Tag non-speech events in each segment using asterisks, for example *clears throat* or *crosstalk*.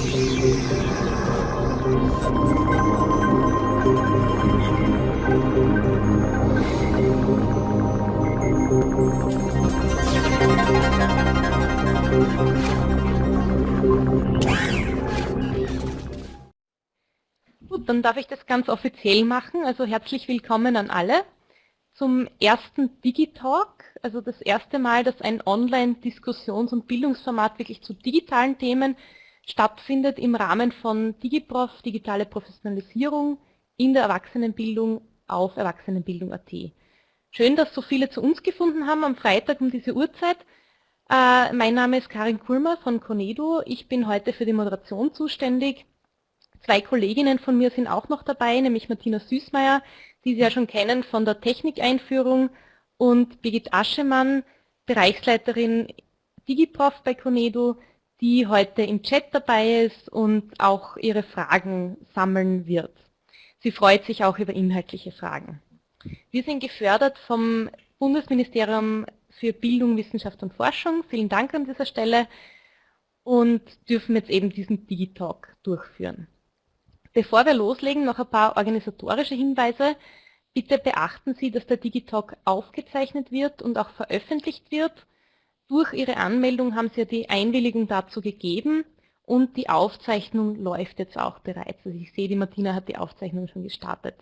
Gut, dann darf ich das ganz offiziell machen. Also herzlich willkommen an alle zum ersten Digitalk, also das erste Mal, dass ein Online-Diskussions- und Bildungsformat wirklich zu digitalen Themen stattfindet im Rahmen von DigiProf, digitale Professionalisierung in der Erwachsenenbildung auf Erwachsenenbildung.at. Schön, dass so viele zu uns gefunden haben am Freitag um diese Uhrzeit. Äh, mein Name ist Karin Kulmer von Conedo. Ich bin heute für die Moderation zuständig. Zwei Kolleginnen von mir sind auch noch dabei, nämlich Martina Süßmeier, die Sie ja schon kennen von der Technikeinführung und Birgit Aschemann, Bereichsleiterin DigiProf bei Conedo, die heute im Chat dabei ist und auch ihre Fragen sammeln wird. Sie freut sich auch über inhaltliche Fragen. Wir sind gefördert vom Bundesministerium für Bildung, Wissenschaft und Forschung. Vielen Dank an dieser Stelle und dürfen jetzt eben diesen Digitalk durchführen. Bevor wir loslegen, noch ein paar organisatorische Hinweise. Bitte beachten Sie, dass der Digitalk aufgezeichnet wird und auch veröffentlicht wird. Durch Ihre Anmeldung haben Sie ja die Einwilligung dazu gegeben und die Aufzeichnung läuft jetzt auch bereits. Also ich sehe, die Martina hat die Aufzeichnung schon gestartet.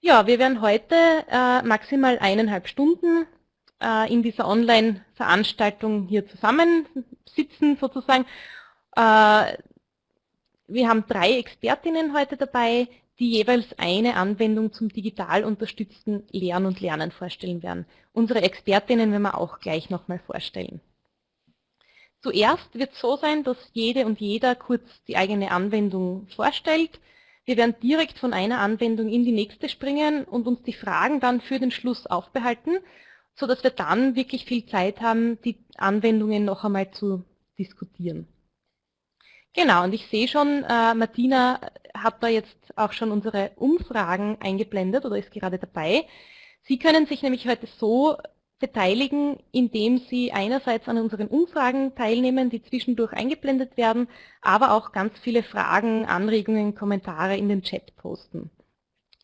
Ja, wir werden heute äh, maximal eineinhalb Stunden äh, in dieser Online-Veranstaltung hier zusammensitzen sozusagen. Äh, wir haben drei Expertinnen heute dabei, die jeweils eine Anwendung zum digital unterstützten Lernen und Lernen vorstellen werden. Unsere Expertinnen werden wir auch gleich nochmal vorstellen. Zuerst wird es so sein, dass jede und jeder kurz die eigene Anwendung vorstellt. Wir werden direkt von einer Anwendung in die nächste springen und uns die Fragen dann für den Schluss aufbehalten so dass wir dann wirklich viel Zeit haben, die Anwendungen noch einmal zu diskutieren. Genau, und ich sehe schon, äh, Martina hat da jetzt auch schon unsere Umfragen eingeblendet oder ist gerade dabei. Sie können sich nämlich heute so beteiligen, indem Sie einerseits an unseren Umfragen teilnehmen, die zwischendurch eingeblendet werden, aber auch ganz viele Fragen, Anregungen, Kommentare in den Chat posten.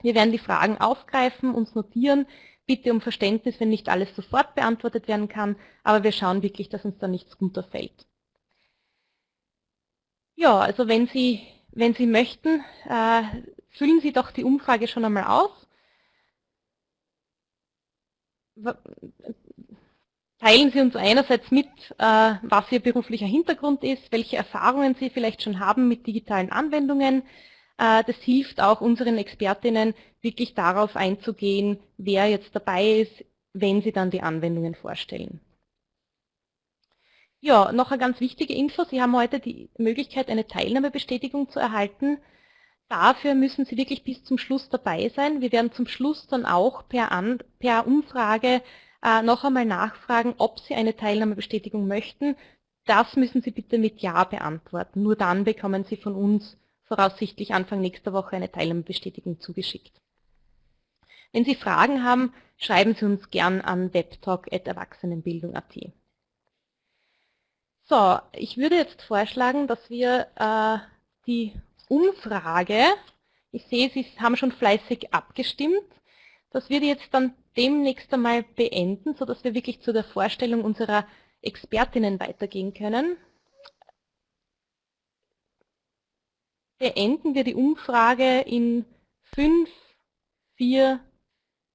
Wir werden die Fragen aufgreifen, uns notieren, bitte um Verständnis, wenn nicht alles sofort beantwortet werden kann, aber wir schauen wirklich, dass uns da nichts runterfällt. Ja, also wenn Sie, wenn Sie möchten, äh, füllen Sie doch die Umfrage schon einmal aus. Teilen Sie uns einerseits mit, äh, was Ihr beruflicher Hintergrund ist, welche Erfahrungen Sie vielleicht schon haben mit digitalen Anwendungen, äh, das hilft auch unseren Expertinnen, wirklich darauf einzugehen, wer jetzt dabei ist, wenn sie dann die Anwendungen vorstellen. Ja, noch eine ganz wichtige Info. Sie haben heute die Möglichkeit, eine Teilnahmebestätigung zu erhalten. Dafür müssen Sie wirklich bis zum Schluss dabei sein. Wir werden zum Schluss dann auch per, An per Umfrage äh, noch einmal nachfragen, ob Sie eine Teilnahmebestätigung möchten. Das müssen Sie bitte mit Ja beantworten. Nur dann bekommen Sie von uns voraussichtlich Anfang nächster Woche eine Teilnahmebestätigung zugeschickt. Wenn Sie Fragen haben, schreiben Sie uns gern an webtalk.erwachsenenbildung.at. So, ich würde jetzt vorschlagen, dass wir äh, die Umfrage, ich sehe, Sie haben schon fleißig abgestimmt, dass wir die jetzt dann demnächst einmal beenden, sodass wir wirklich zu der Vorstellung unserer Expertinnen weitergehen können. beenden wir die Umfrage in 5, 4,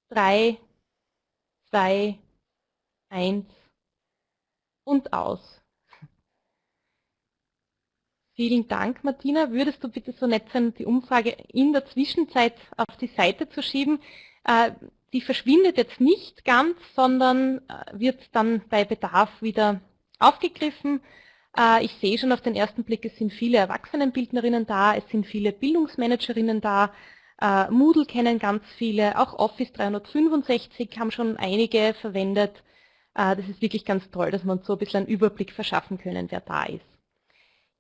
3, 2, 1 und aus. Vielen Dank, Martina. Würdest du bitte so nett sein, die Umfrage in der Zwischenzeit auf die Seite zu schieben? Äh, die verschwindet jetzt nicht ganz, sondern äh, wird dann bei Bedarf wieder aufgegriffen. Äh, ich sehe schon auf den ersten Blick, es sind viele Erwachsenenbildnerinnen da, es sind viele Bildungsmanagerinnen da, Moodle kennen ganz viele, auch Office 365 haben schon einige verwendet. Das ist wirklich ganz toll, dass wir uns so ein bisschen einen Überblick verschaffen können, wer da ist.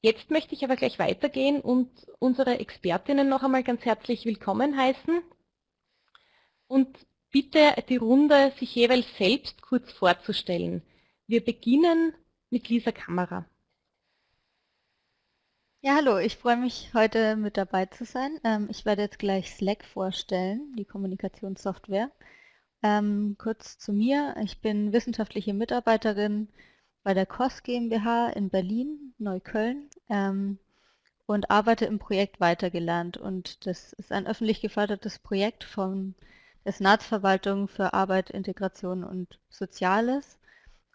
Jetzt möchte ich aber gleich weitergehen und unsere Expertinnen noch einmal ganz herzlich willkommen heißen und bitte die Runde sich jeweils selbst kurz vorzustellen. Wir beginnen mit Lisa Kamera. Ja, hallo, ich freue mich, heute mit dabei zu sein. Ähm, ich werde jetzt gleich Slack vorstellen, die Kommunikationssoftware. Ähm, kurz zu mir. Ich bin wissenschaftliche Mitarbeiterin bei der COS GmbH in Berlin, Neukölln ähm, und arbeite im Projekt Weitergelernt. Und das ist ein öffentlich gefördertes Projekt von der Senatsverwaltung für Arbeit, Integration und Soziales.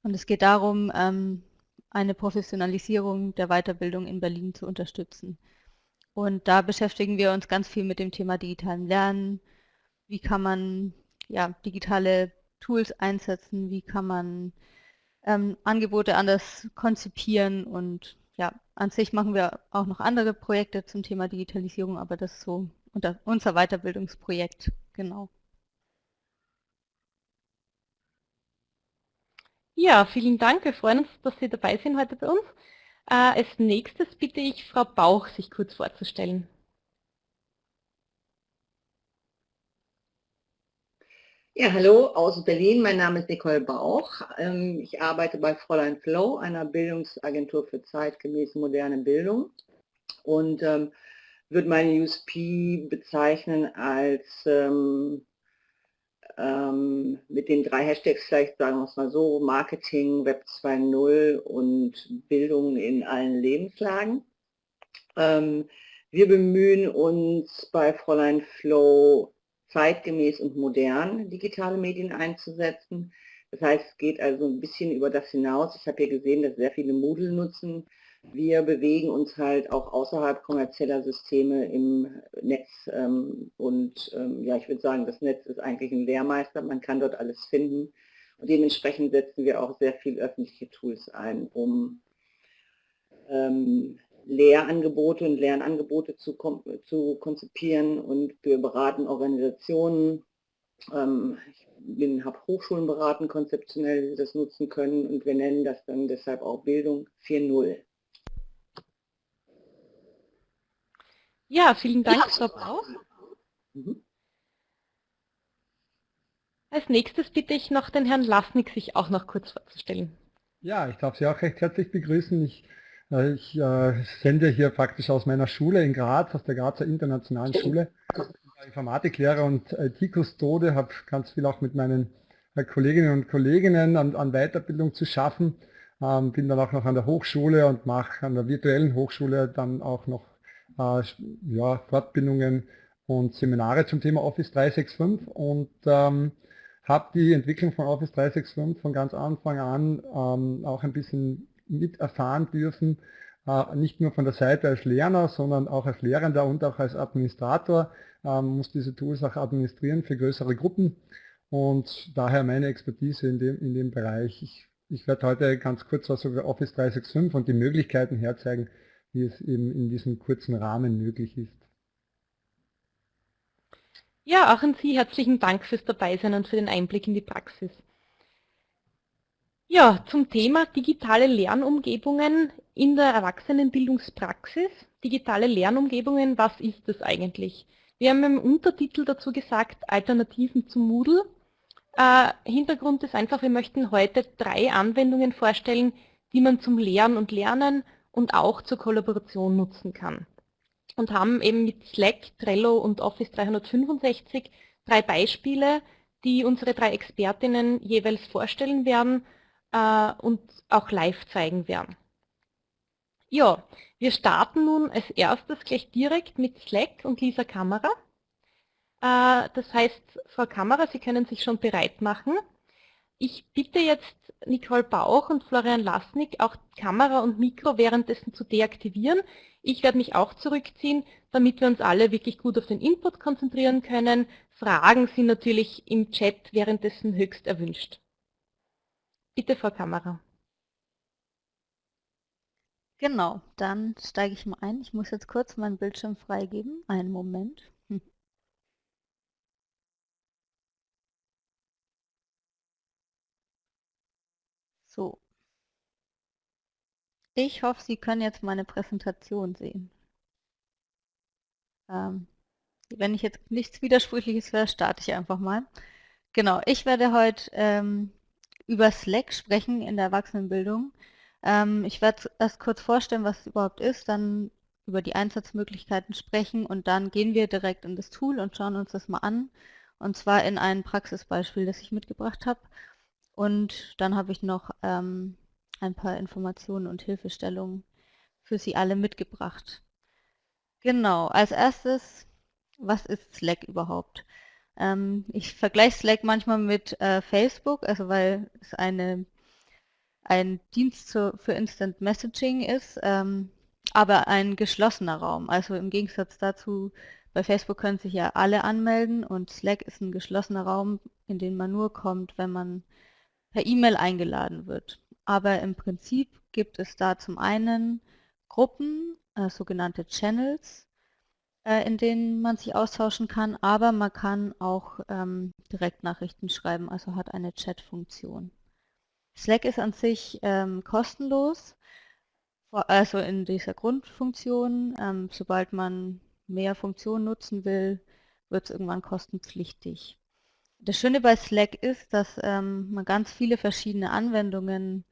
Und es geht darum, ähm, eine Professionalisierung der Weiterbildung in Berlin zu unterstützen. Und da beschäftigen wir uns ganz viel mit dem Thema digitalen Lernen. Wie kann man ja, digitale Tools einsetzen? Wie kann man ähm, Angebote anders konzipieren? Und ja, an sich machen wir auch noch andere Projekte zum Thema Digitalisierung, aber das ist so unter, unser Weiterbildungsprojekt, genau. Ja, vielen Dank. Wir freuen uns, dass Sie dabei sind heute bei uns. Äh, als nächstes bitte ich Frau Bauch, sich kurz vorzustellen. Ja, hallo aus Berlin. Mein Name ist Nicole Bauch. Ähm, ich arbeite bei Fräulein Flow, einer Bildungsagentur für zeitgemäße moderne Bildung und ähm, würde meine USP bezeichnen als ähm, ähm, mit den drei Hashtags vielleicht sagen wir es mal so, Marketing, Web 2.0 und Bildung in allen Lebenslagen. Ähm, wir bemühen uns bei Fräulein Flow zeitgemäß und modern digitale Medien einzusetzen. Das heißt, es geht also ein bisschen über das hinaus. Ich habe hier gesehen, dass sehr viele Moodle nutzen. Wir bewegen uns halt auch außerhalb kommerzieller Systeme im Netz ähm, und ähm, ja, ich würde sagen, das Netz ist eigentlich ein Lehrmeister, man kann dort alles finden und dementsprechend setzen wir auch sehr viel öffentliche Tools ein, um ähm, Lehrangebote und Lernangebote zu, zu, konzipieren und wir beraten Organisationen, ähm, ich habe Hochschulen beraten, konzeptionell, wie sie das nutzen können und wir nennen das dann deshalb auch Bildung 4.0. Ja, vielen Dank, ja. Frau Bauch. Mhm. Als nächstes bitte ich noch den Herrn Lasnik, sich auch noch kurz vorzustellen. Ja, ich darf Sie auch recht herzlich begrüßen. Ich, ich äh, sende hier praktisch aus meiner Schule in Graz, aus der Grazer Internationalen Schule. Ich Informatiklehrer und IT-Kustode, habe ganz viel auch mit meinen äh, Kolleginnen und Kolleginnen an, an Weiterbildung zu schaffen. Ähm, bin dann auch noch an der Hochschule und mache an der virtuellen Hochschule dann auch noch äh, ja, Fortbildungen und Seminare zum Thema Office 365 und ähm, habe die Entwicklung von Office 365 von ganz Anfang an ähm, auch ein bisschen miterfahren dürfen, äh, nicht nur von der Seite als Lerner, sondern auch als Lehrender und auch als Administrator, ähm, muss diese Tools auch administrieren für größere Gruppen und daher meine Expertise in dem, in dem Bereich. Ich, ich werde heute ganz kurz was über Office 365 und die Möglichkeiten herzeigen, wie es eben in diesem kurzen Rahmen möglich ist. Ja, auch an Sie herzlichen Dank fürs Dabeisein und für den Einblick in die Praxis. Ja, zum Thema digitale Lernumgebungen in der Erwachsenenbildungspraxis. Digitale Lernumgebungen, was ist das eigentlich? Wir haben im Untertitel dazu gesagt, Alternativen zu Moodle. Äh, Hintergrund ist einfach, wir möchten heute drei Anwendungen vorstellen, die man zum Lehren und Lernen und auch zur Kollaboration nutzen kann. Und haben eben mit Slack, Trello und Office 365 drei Beispiele, die unsere drei Expertinnen jeweils vorstellen werden äh, und auch live zeigen werden. Ja, wir starten nun als erstes gleich direkt mit Slack und Lisa Kamera. Äh, das heißt, Frau Kamera, Sie können sich schon bereit machen. Ich bitte jetzt Nicole Bauch und Florian Lasnik auch Kamera und Mikro währenddessen zu deaktivieren. Ich werde mich auch zurückziehen, damit wir uns alle wirklich gut auf den Input konzentrieren können. Fragen sind natürlich im Chat währenddessen höchst erwünscht. Bitte Frau Kamera. Genau, dann steige ich mal ein. Ich muss jetzt kurz meinen Bildschirm freigeben. Einen Moment. *laughs* So. Ich hoffe, Sie können jetzt meine Präsentation sehen. Ähm, wenn ich jetzt nichts Widersprüchliches höre, starte ich einfach mal. Genau, ich werde heute ähm, über Slack sprechen in der Erwachsenenbildung. Ähm, ich werde erst kurz vorstellen, was es überhaupt ist, dann über die Einsatzmöglichkeiten sprechen und dann gehen wir direkt in das Tool und schauen uns das mal an. Und zwar in ein Praxisbeispiel, das ich mitgebracht habe. Und dann habe ich noch ähm, ein paar Informationen und Hilfestellungen für Sie alle mitgebracht. Genau, als erstes, was ist Slack überhaupt? Ähm, ich vergleiche Slack manchmal mit äh, Facebook, also weil es eine, ein Dienst zu, für Instant Messaging ist. Ähm, aber ein geschlossener Raum. Also im Gegensatz dazu, bei Facebook können sich ja alle anmelden und Slack ist ein geschlossener Raum, in den man nur kommt, wenn man per E-Mail eingeladen wird. Aber im Prinzip gibt es da zum einen Gruppen, äh, sogenannte Channels, in denen man sich austauschen kann, aber man kann auch ähm, Direktnachrichten schreiben, also hat eine Chat-Funktion. Slack ist an sich ähm, kostenlos also in dieser Grundfunktion, ähm, sobald man mehr Funktionen nutzen will, wird es irgendwann kostenpflichtig. Das Schöne bei Slack ist, dass ähm, man ganz viele verschiedene Anwendungen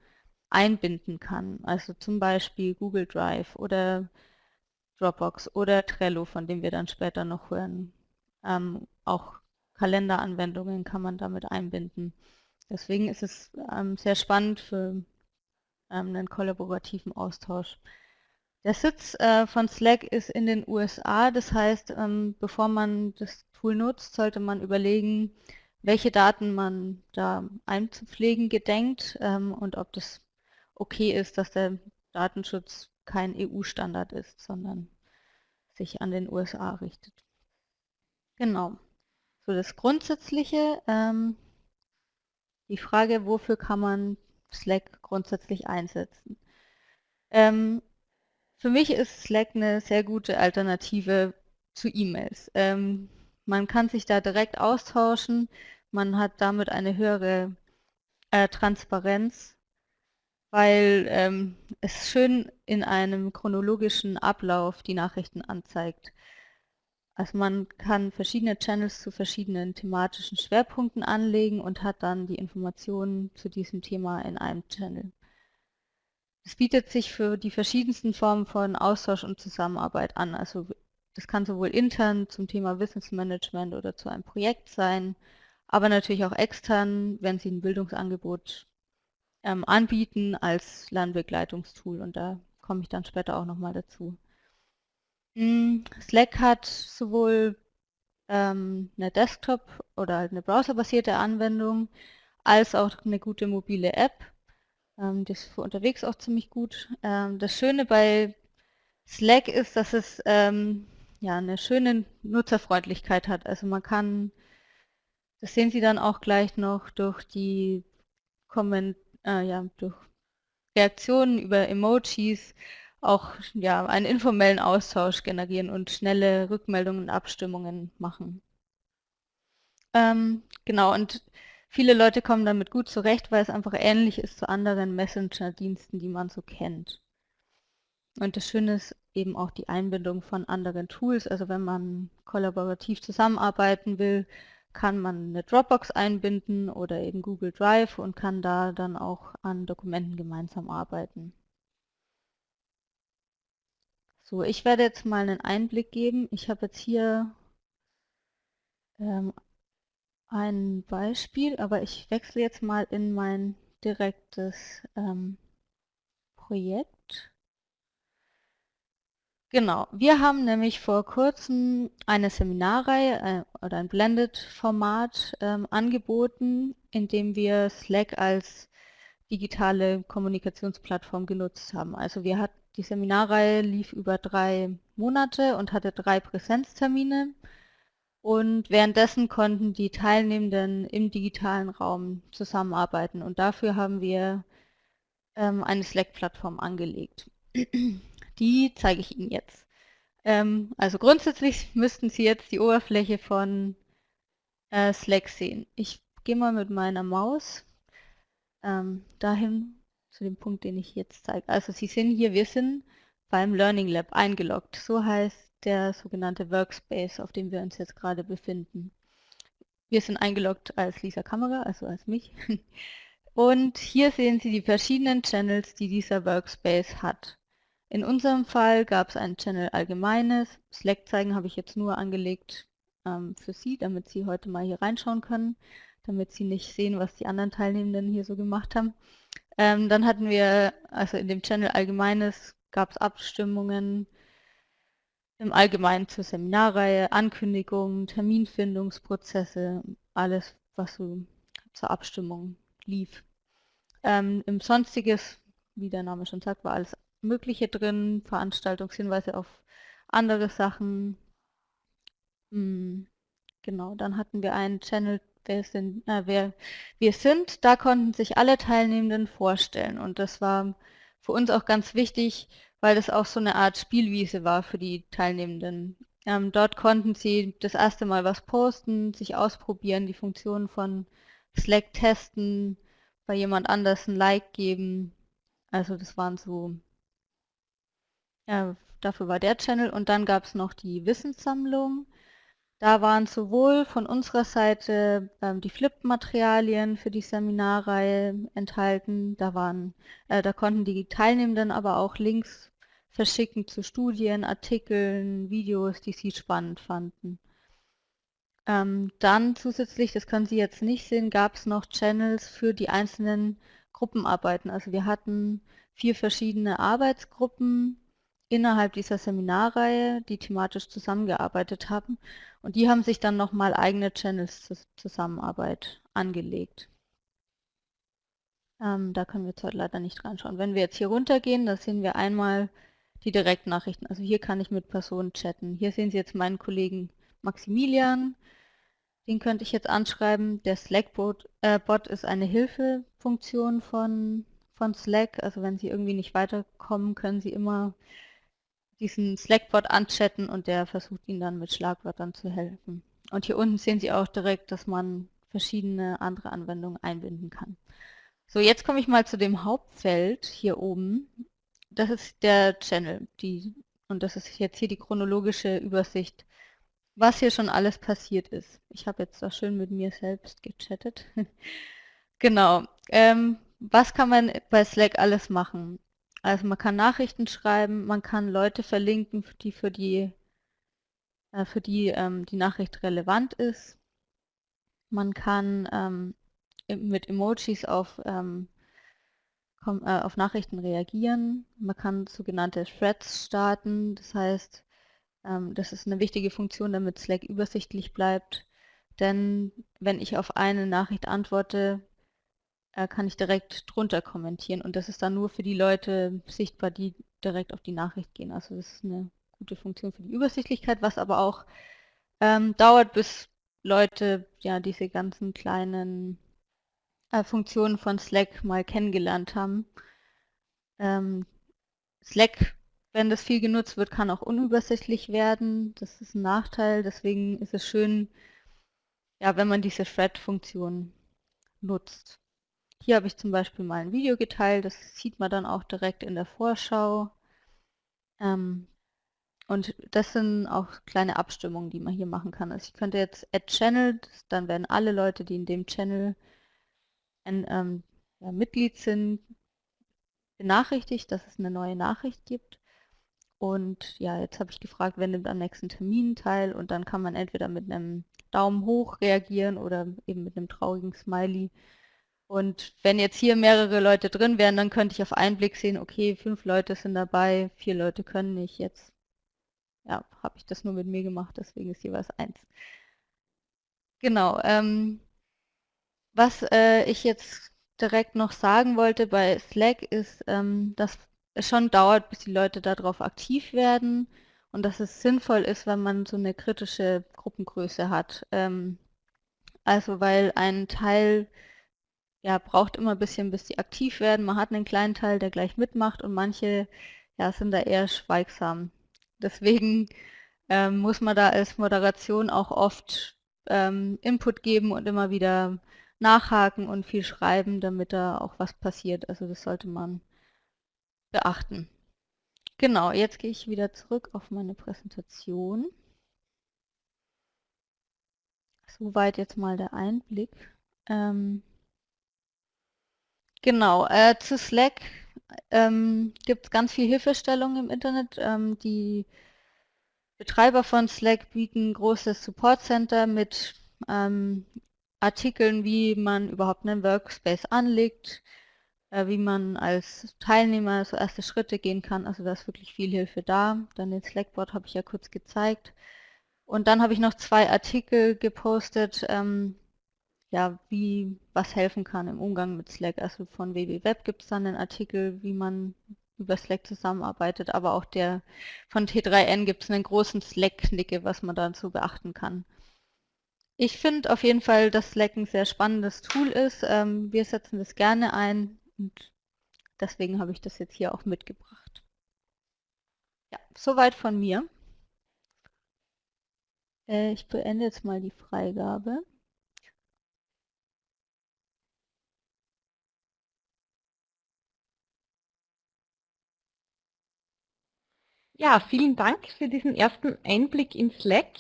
einbinden kann. Also zum Beispiel Google Drive oder Dropbox oder Trello, von dem wir dann später noch hören. Ähm, auch Kalenderanwendungen kann man damit einbinden. Deswegen ist es ähm, sehr spannend für ähm, einen kollaborativen Austausch. Der Sitz äh, von Slack ist in den USA, das heißt, ähm, bevor man das Tool nutzt, sollte man überlegen, welche Daten man da einzupflegen gedenkt ähm, und ob das okay ist, dass der Datenschutz kein EU-Standard ist, sondern sich an den USA richtet. Genau. So das Grundsätzliche, ähm, die Frage, wofür kann man Slack grundsätzlich einsetzen. Ähm, für mich ist Slack eine sehr gute Alternative zu E-Mails. Ähm, man kann sich da direkt austauschen, man hat damit eine höhere äh, Transparenz, weil ähm, es schön in einem chronologischen Ablauf die Nachrichten anzeigt. Also man kann verschiedene Channels zu verschiedenen thematischen Schwerpunkten anlegen und hat dann die Informationen zu diesem Thema in einem Channel. Es bietet sich für die verschiedensten Formen von Austausch und Zusammenarbeit an. Also das kann sowohl intern zum Thema Wissensmanagement oder zu einem Projekt sein, aber natürlich auch extern, wenn Sie ein Bildungsangebot ähm, anbieten als Lernbegleitungstool und da komme ich dann später auch nochmal dazu. Hm, Slack hat sowohl ähm, eine Desktop- oder halt eine browserbasierte Anwendung, als auch eine gute mobile App. Ähm, das ist für unterwegs auch ziemlich gut. Ähm, das Schöne bei Slack ist, dass es ähm, ja, eine schöne Nutzerfreundlichkeit hat. Also man kann, das sehen Sie dann auch gleich noch durch die Komment äh, ja, durch Reaktionen über Emojis auch ja, einen informellen Austausch generieren und schnelle Rückmeldungen und Abstimmungen machen. Ähm, genau, und viele Leute kommen damit gut zurecht, weil es einfach ähnlich ist zu anderen Messenger-Diensten, die man so kennt. Und das Schöne ist eben auch die Einbindung von anderen Tools. Also wenn man kollaborativ zusammenarbeiten will, kann man eine Dropbox einbinden oder eben Google Drive und kann da dann auch an Dokumenten gemeinsam arbeiten. So, ich werde jetzt mal einen Einblick geben. Ich habe jetzt hier ähm, ein Beispiel, aber ich wechsle jetzt mal in mein direktes ähm, Projekt. Genau, wir haben nämlich vor kurzem eine Seminarreihe äh, oder ein Blended-Format ähm, angeboten, in dem wir Slack als digitale Kommunikationsplattform genutzt haben. Also wir hatten die Seminarreihe lief über drei Monate und hatte drei Präsenztermine. Und währenddessen konnten die Teilnehmenden im digitalen Raum zusammenarbeiten. Und dafür haben wir ähm, eine Slack-Plattform angelegt. Die zeige ich Ihnen jetzt. Ähm, also grundsätzlich müssten Sie jetzt die Oberfläche von äh, Slack sehen. Ich gehe mal mit meiner Maus ähm, dahin, zu dem Punkt, den ich jetzt zeige. Also Sie sehen hier, wir sind beim Learning Lab eingeloggt. So heißt der sogenannte Workspace, auf dem wir uns jetzt gerade befinden. Wir sind eingeloggt als Lisa Kamera, also als mich. *laughs* Und hier sehen Sie die verschiedenen Channels, die dieser Workspace hat. In unserem Fall gab es ein Channel Allgemeines. Slack zeigen habe ich jetzt nur angelegt ähm, für Sie, damit Sie heute mal hier reinschauen können, damit Sie nicht sehen, was die anderen Teilnehmenden hier so gemacht haben. Ähm, dann hatten wir, also in dem Channel Allgemeines gab es Abstimmungen im Allgemeinen zur Seminarreihe, Ankündigungen, Terminfindungsprozesse, alles, was so zur Abstimmung lief. Ähm, Im Sonstiges, wie der Name schon sagt, war alles Mögliche drin, Veranstaltungshinweise auf andere Sachen. Hm, genau, dann hatten wir einen Channel, wer, sind, äh, wer wir sind. Da konnten sich alle Teilnehmenden vorstellen und das war für uns auch ganz wichtig, weil das auch so eine Art Spielwiese war für die Teilnehmenden. Ähm, dort konnten sie das erste Mal was posten, sich ausprobieren, die Funktionen von Slack testen, bei jemand anders ein Like geben. Also das waren so, ja, dafür war der Channel. Und dann gab es noch die Wissenssammlung. Da waren sowohl von unserer Seite ähm, die Flip-Materialien für die Seminarreihe enthalten. Da, waren, äh, da konnten die Teilnehmenden aber auch Links verschicken zu Studien, Artikeln, Videos, die sie spannend fanden. Ähm, dann zusätzlich, das können Sie jetzt nicht sehen, gab es noch Channels für die einzelnen Gruppenarbeiten. Also wir hatten vier verschiedene Arbeitsgruppen innerhalb dieser Seminarreihe, die thematisch zusammengearbeitet haben. Und die haben sich dann nochmal eigene Channels zur Zusammenarbeit angelegt. Ähm, da können wir jetzt heute leider nicht reinschauen. Wenn wir jetzt hier runtergehen, da sehen wir einmal die Direktnachrichten. Also hier kann ich mit Personen chatten. Hier sehen Sie jetzt meinen Kollegen Maximilian, den könnte ich jetzt anschreiben. Der Slack-Bot äh, ist eine Hilfefunktion von, von Slack. Also wenn Sie irgendwie nicht weiterkommen, können Sie immer diesen Slack-Bot anchatten und der versucht Ihnen dann mit Schlagwörtern zu helfen. Und hier unten sehen Sie auch direkt, dass man verschiedene andere Anwendungen einbinden kann. So, jetzt komme ich mal zu dem Hauptfeld hier oben. Das ist der Channel. Die, und das ist jetzt hier die chronologische Übersicht was hier schon alles passiert ist. Ich habe jetzt da schön mit mir selbst gechattet. *laughs* genau. Ähm, was kann man bei Slack alles machen? Also man kann Nachrichten schreiben, man kann Leute verlinken, die für die, äh, für die ähm, die Nachricht relevant ist. Man kann ähm, mit Emojis auf, ähm, äh, auf Nachrichten reagieren. Man kann sogenannte Threads starten, das heißt, ähm, das ist eine wichtige Funktion, damit Slack übersichtlich bleibt. Denn wenn ich auf eine Nachricht antworte, äh, kann ich direkt drunter kommentieren und das ist dann nur für die Leute sichtbar, die direkt auf die Nachricht gehen. Also das ist eine gute Funktion für die Übersichtlichkeit, was aber auch ähm, dauert, bis Leute ja diese ganzen kleinen äh, Funktionen von Slack mal kennengelernt haben. Ähm, Slack wenn das viel genutzt wird, kann auch unübersichtlich werden. Das ist ein Nachteil. Deswegen ist es schön, ja, wenn man diese Thread-Funktion nutzt. Hier habe ich zum Beispiel mal ein Video geteilt. Das sieht man dann auch direkt in der Vorschau. Ähm, und das sind auch kleine Abstimmungen, die man hier machen kann. Also ich könnte jetzt Add Channel, dann werden alle Leute, die in dem Channel ein ähm, ja, Mitglied sind, benachrichtigt, dass es eine neue Nachricht gibt. Und ja, jetzt habe ich gefragt, wer nimmt am nächsten Termin teil und dann kann man entweder mit einem Daumen hoch reagieren oder eben mit einem traurigen Smiley. Und wenn jetzt hier mehrere Leute drin wären, dann könnte ich auf einen Blick sehen, okay, fünf Leute sind dabei, vier Leute können nicht. Jetzt ja, habe ich das nur mit mir gemacht, deswegen ist jeweils eins. Genau. Ähm, was äh, ich jetzt direkt noch sagen wollte bei Slack ist, ähm, dass es schon dauert, bis die Leute darauf aktiv werden und dass es sinnvoll ist, wenn man so eine kritische Gruppengröße hat. Ähm, also weil ein Teil ja, braucht immer ein bisschen, bis die aktiv werden. Man hat einen kleinen Teil, der gleich mitmacht und manche ja, sind da eher schweigsam. Deswegen ähm, muss man da als Moderation auch oft ähm, Input geben und immer wieder nachhaken und viel schreiben, damit da auch was passiert. Also das sollte man beachten. Genau, jetzt gehe ich wieder zurück auf meine Präsentation. Soweit jetzt mal der Einblick. Ähm, genau, äh, zu Slack. ähm, gibt es ganz viel Hilfestellung im Internet. Ähm, die Betreiber von Slack bieten großes Support Center mit ähm, Artikeln, wie man überhaupt einen Workspace anlegt, äh, wie man als Teilnehmer so erste Schritte gehen kann. Also da ist wirklich viel Hilfe da. Dann den Slackboard habe ich ja kurz gezeigt. Und dann habe ich noch zwei Artikel gepostet, ähm, ja, wie was helfen kann im Umgang mit Slack. Also von WWWeb gibt es dann einen Artikel, wie man über Slack zusammenarbeitet, aber auch der von T3N gibt es einen großen Slack-Knicke, was man dazu beachten kann. Ich finde auf jeden Fall, dass Slack ein sehr spannendes Tool ist. Ähm, wir setzen das gerne ein und deswegen habe ich das jetzt hier auch mitgebracht. Ja, soweit von mir. Äh, ich beende jetzt mal die Freigabe. Ja, vielen Dank für diesen ersten Einblick in Slack.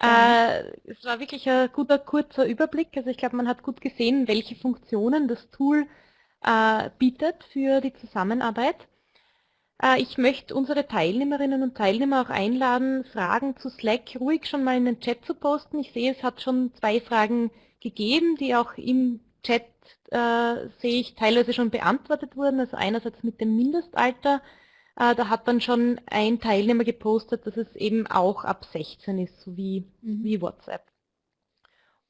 Äh, es war wirklich ein guter, kurzer Überblick. Also ich glaube, man hat gut gesehen, welche Funktionen das Tool äh, bietet für die Zusammenarbeit. Äh, ich möchte unsere Teilnehmerinnen und Teilnehmer auch einladen, Fragen zu Slack ruhig schon mal in den Chat zu posten. Ich sehe, es hat schon zwei Fragen gegeben, die auch im Chat, äh, sehe ich, teilweise schon beantwortet wurden. Also einerseits mit dem Mindestalter, da hat dann schon ein Teilnehmer gepostet, dass es eben auch ab 16 ist, so wie, mhm. wie WhatsApp.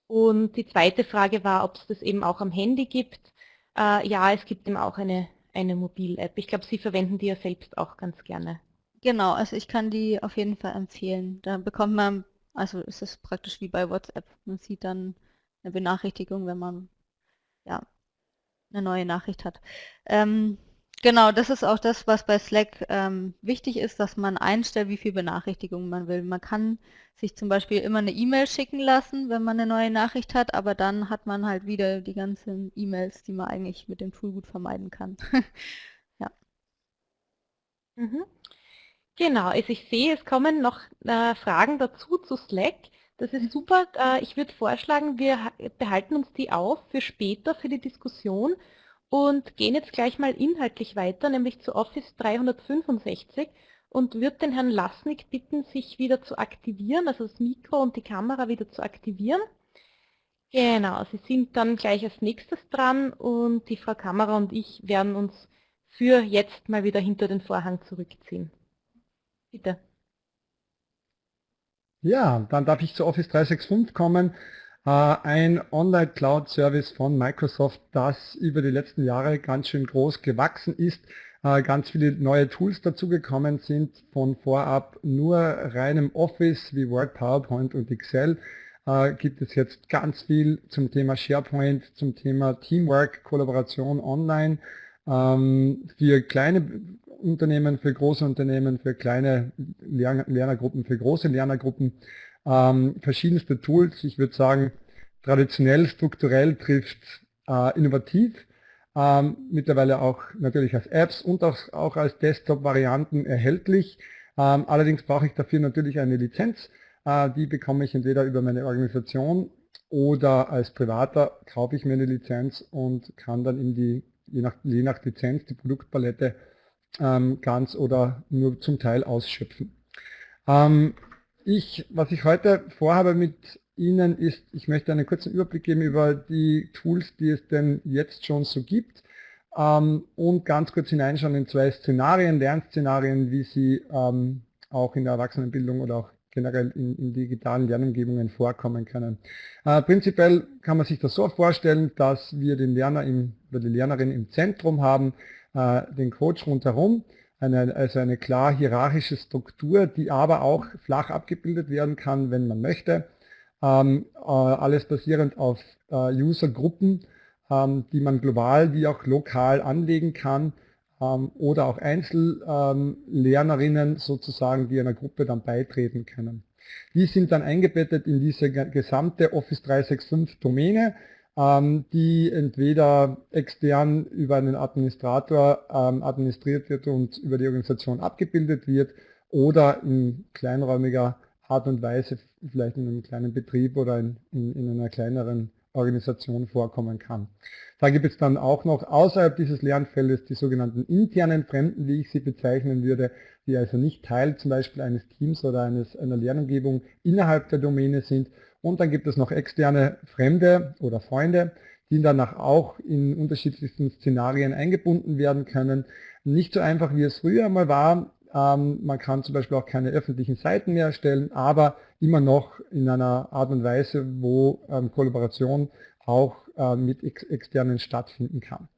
Und die zweite Frage war, ob es das eben auch am Handy gibt. Äh, ja, es gibt eben auch eine, eine Mobil-App. Ich glaube, Sie verwenden die ja selbst auch ganz gerne. Genau, also ich kann die auf jeden Fall empfehlen. Da bekommt man, also es ist praktisch wie bei WhatsApp. Man sieht dann eine Benachrichtigung, wenn man ja eine neue Nachricht hat. Ähm, Genau, das ist auch das, was bei Slack ähm, wichtig ist, dass man einstellt, wie viele Benachrichtigungen man will. Man kann sich zum Beispiel immer eine E-Mail schicken lassen, wenn man eine neue Nachricht hat, aber dann hat man halt wieder die ganzen E-Mails, die man eigentlich mit dem Tool gut vermeiden kann. *laughs* ja. Mhm. Genau, also ich sehe, es kommen noch äh, Fragen dazu zu Slack. Das ist super. Äh, ich würde vorschlagen, wir behalten uns die auf für später, für die Diskussion und gehen jetzt gleich mal inhaltlich weiter, nämlich zu Office 365 und würde den Herrn Lasnik bitten, sich wieder zu aktivieren, also das Mikro und die Kamera wieder zu aktivieren. Genau, Sie sind dann gleich als nächstes dran und die Frau Kamera und ich werden uns für jetzt mal wieder hinter den Vorhang zurückziehen. Bitte. Ja, dann darf ich zu Office 365 kommen. Äh, ein Online-Cloud-Service von Microsoft, das über die letzten Jahre ganz schön groß gewachsen ist, äh, ganz viele neue Tools dazugekommen sind, von vorab nur reinem Office wie Word, PowerPoint und Excel, äh, gibt es jetzt ganz viel zum Thema SharePoint, zum Thema Teamwork, Kollaboration online, ähm, für kleine Unternehmen, für große Unternehmen, für kleine Lernergruppen, für große Lernergruppen ähm, verschiedenste Tools. Ich würde sagen, traditionell, strukturell trifft äh, innovativ. Ähm, mittlerweile auch natürlich als Apps und auch, auch als Desktop-Varianten erhältlich. Ähm, allerdings brauche ich dafür natürlich eine Lizenz. Äh, die bekomme ich entweder über meine Organisation oder als Privater kaufe ich mir eine Lizenz und kann dann in die, je nach, je nach Lizenz, die Produktpalette ähm, ganz oder nur zum Teil ausschöpfen. Ähm, ich, was ich heute vorhabe mit Ihnen ist, ich möchte einen kurzen Überblick geben über die Tools, die es denn jetzt schon so gibt ähm, und ganz kurz hineinschauen in zwei Szenarien, Lernszenarien, wie sie ähm, auch in der Erwachsenenbildung oder auch generell in, in digitalen Lernumgebungen vorkommen können. Äh, prinzipiell kann man sich das so vorstellen, dass wir den Lerner im, oder die Lernerin im Zentrum haben, äh, den Coach rundherum eine, also eine klar hierarchische Struktur, die aber auch flach abgebildet werden kann, wenn man möchte. Ähm, äh, alles basierend auf äh, Usergruppen, ähm, die man global wie auch lokal anlegen kann ähm, oder auch Einzellernerinnen sozusagen, die einer Gruppe dann beitreten können. Die sind dann eingebettet in diese gesamte Office 365 Domäne die entweder extern über einen Administrator ähm, administriert wird und über die Organisation abgebildet wird oder in kleinräumiger Art und Weise, vielleicht in einem kleinen Betrieb oder in, in, in einer kleineren Organisation vorkommen kann. Da gibt es dann auch noch außerhalb dieses Lernfeldes die sogenannten internen Fremden, wie ich sie bezeichnen würde, die also nicht Teil zum Beispiel eines Teams oder eines, einer Lernumgebung innerhalb der Domäne sind. Und dann gibt es noch externe Fremde oder Freunde, die danach auch in unterschiedlichsten Szenarien eingebunden werden können. Nicht so einfach, wie es früher mal war. Ähm, man kann zum Beispiel auch keine öffentlichen Seiten mehr erstellen, aber immer noch in einer Art und Weise, wo ähm, Kollaboration auch äh, mit ex externen stattfinden kann.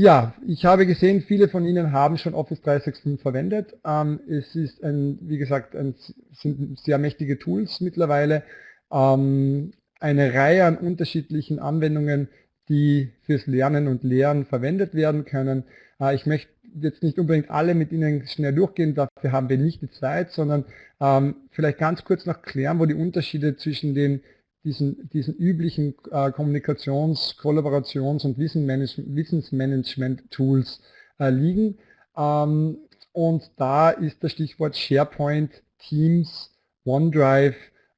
Ja, ich habe gesehen, viele von Ihnen haben schon Office 365 verwendet. Ähm, es ist, ein, wie gesagt, ein, sind sehr mächtige Tools mittlerweile. Ähm, eine Reihe an unterschiedlichen Anwendungen, die fürs Lernen und Lehren verwendet werden können. Äh, ich möchte jetzt nicht unbedingt alle mit Ihnen schnell durchgehen, dafür haben wir nicht die Zeit, sondern ähm, vielleicht ganz kurz noch klären, wo die Unterschiede zwischen den diesen, diesen üblichen äh, Kommunikations-, Kollaborations- und Wissensmanagement-Tools äh, liegen. Ähm, und da ist das Stichwort SharePoint, Teams, OneDrive